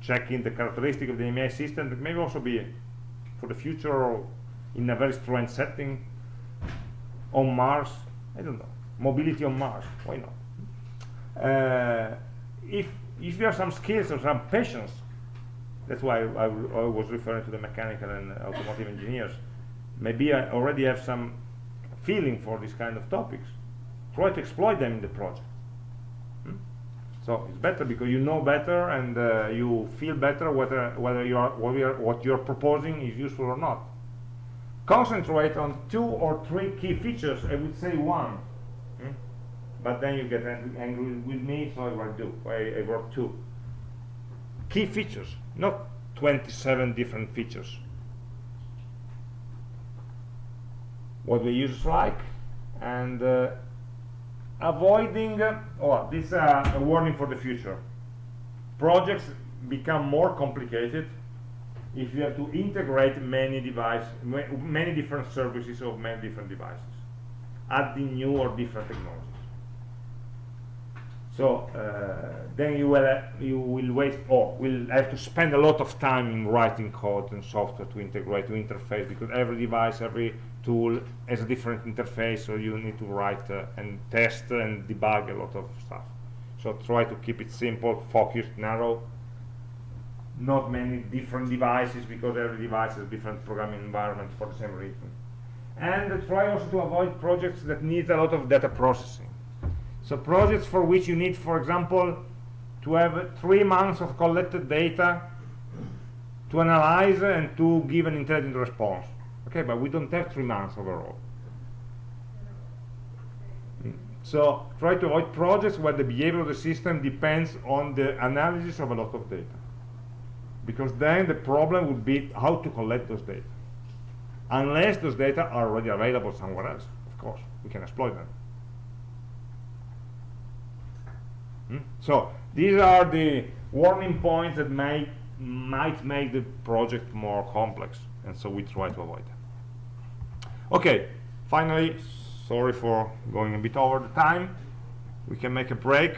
checking the characteristic of the AmI system that may also be for the future in a very strange setting on Mars I don't know mobility on Mars why not uh, if if there are some skills or some patience that's why I, I, was referring to the mechanical and automotive engineers. Maybe I already have some feeling for this kind of topics. Try to exploit them in the project. So it's better because you know better and uh, you feel better whether whether you are what, are what you're proposing is useful or not. Concentrate on two or three key features. I would say one. Hmm? but then you get angry with me so i write two. I, I wrote two key features not 27 different features. What the users like and uh, avoiding oh this is uh, a warning for the future. Projects become more complicated if you have to integrate many devices many different services of many different devices adding new or different technologies so uh, then you will uh, you will waste or will have to spend a lot of time in writing code and software to integrate to interface because every device every tool has a different interface so you need to write uh, and test and debug a lot of stuff. So try to keep it simple focused narrow. Not many different devices because every device has different programming environment for the same reason. And try also to avoid projects that need a lot of data processing so projects for which you need for example to have three months of collected data to analyze and to give an intelligent response. Okay but we don't have three months overall. So try to avoid projects where the behavior of the system depends on the analysis of a lot of data. Because then the problem would be how to collect those data. Unless those data are already available somewhere else of course we can exploit them hmm? so these are the warning points that may might make the project more complex and so we try to avoid them. Okay finally sorry for going a bit over the time. We can make a break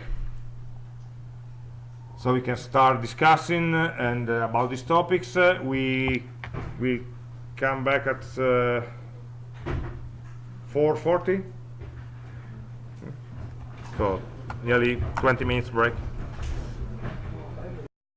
so we can start discussing uh, and uh, about these topics. Uh, we will come back at 4.40 so nearly 20 minutes break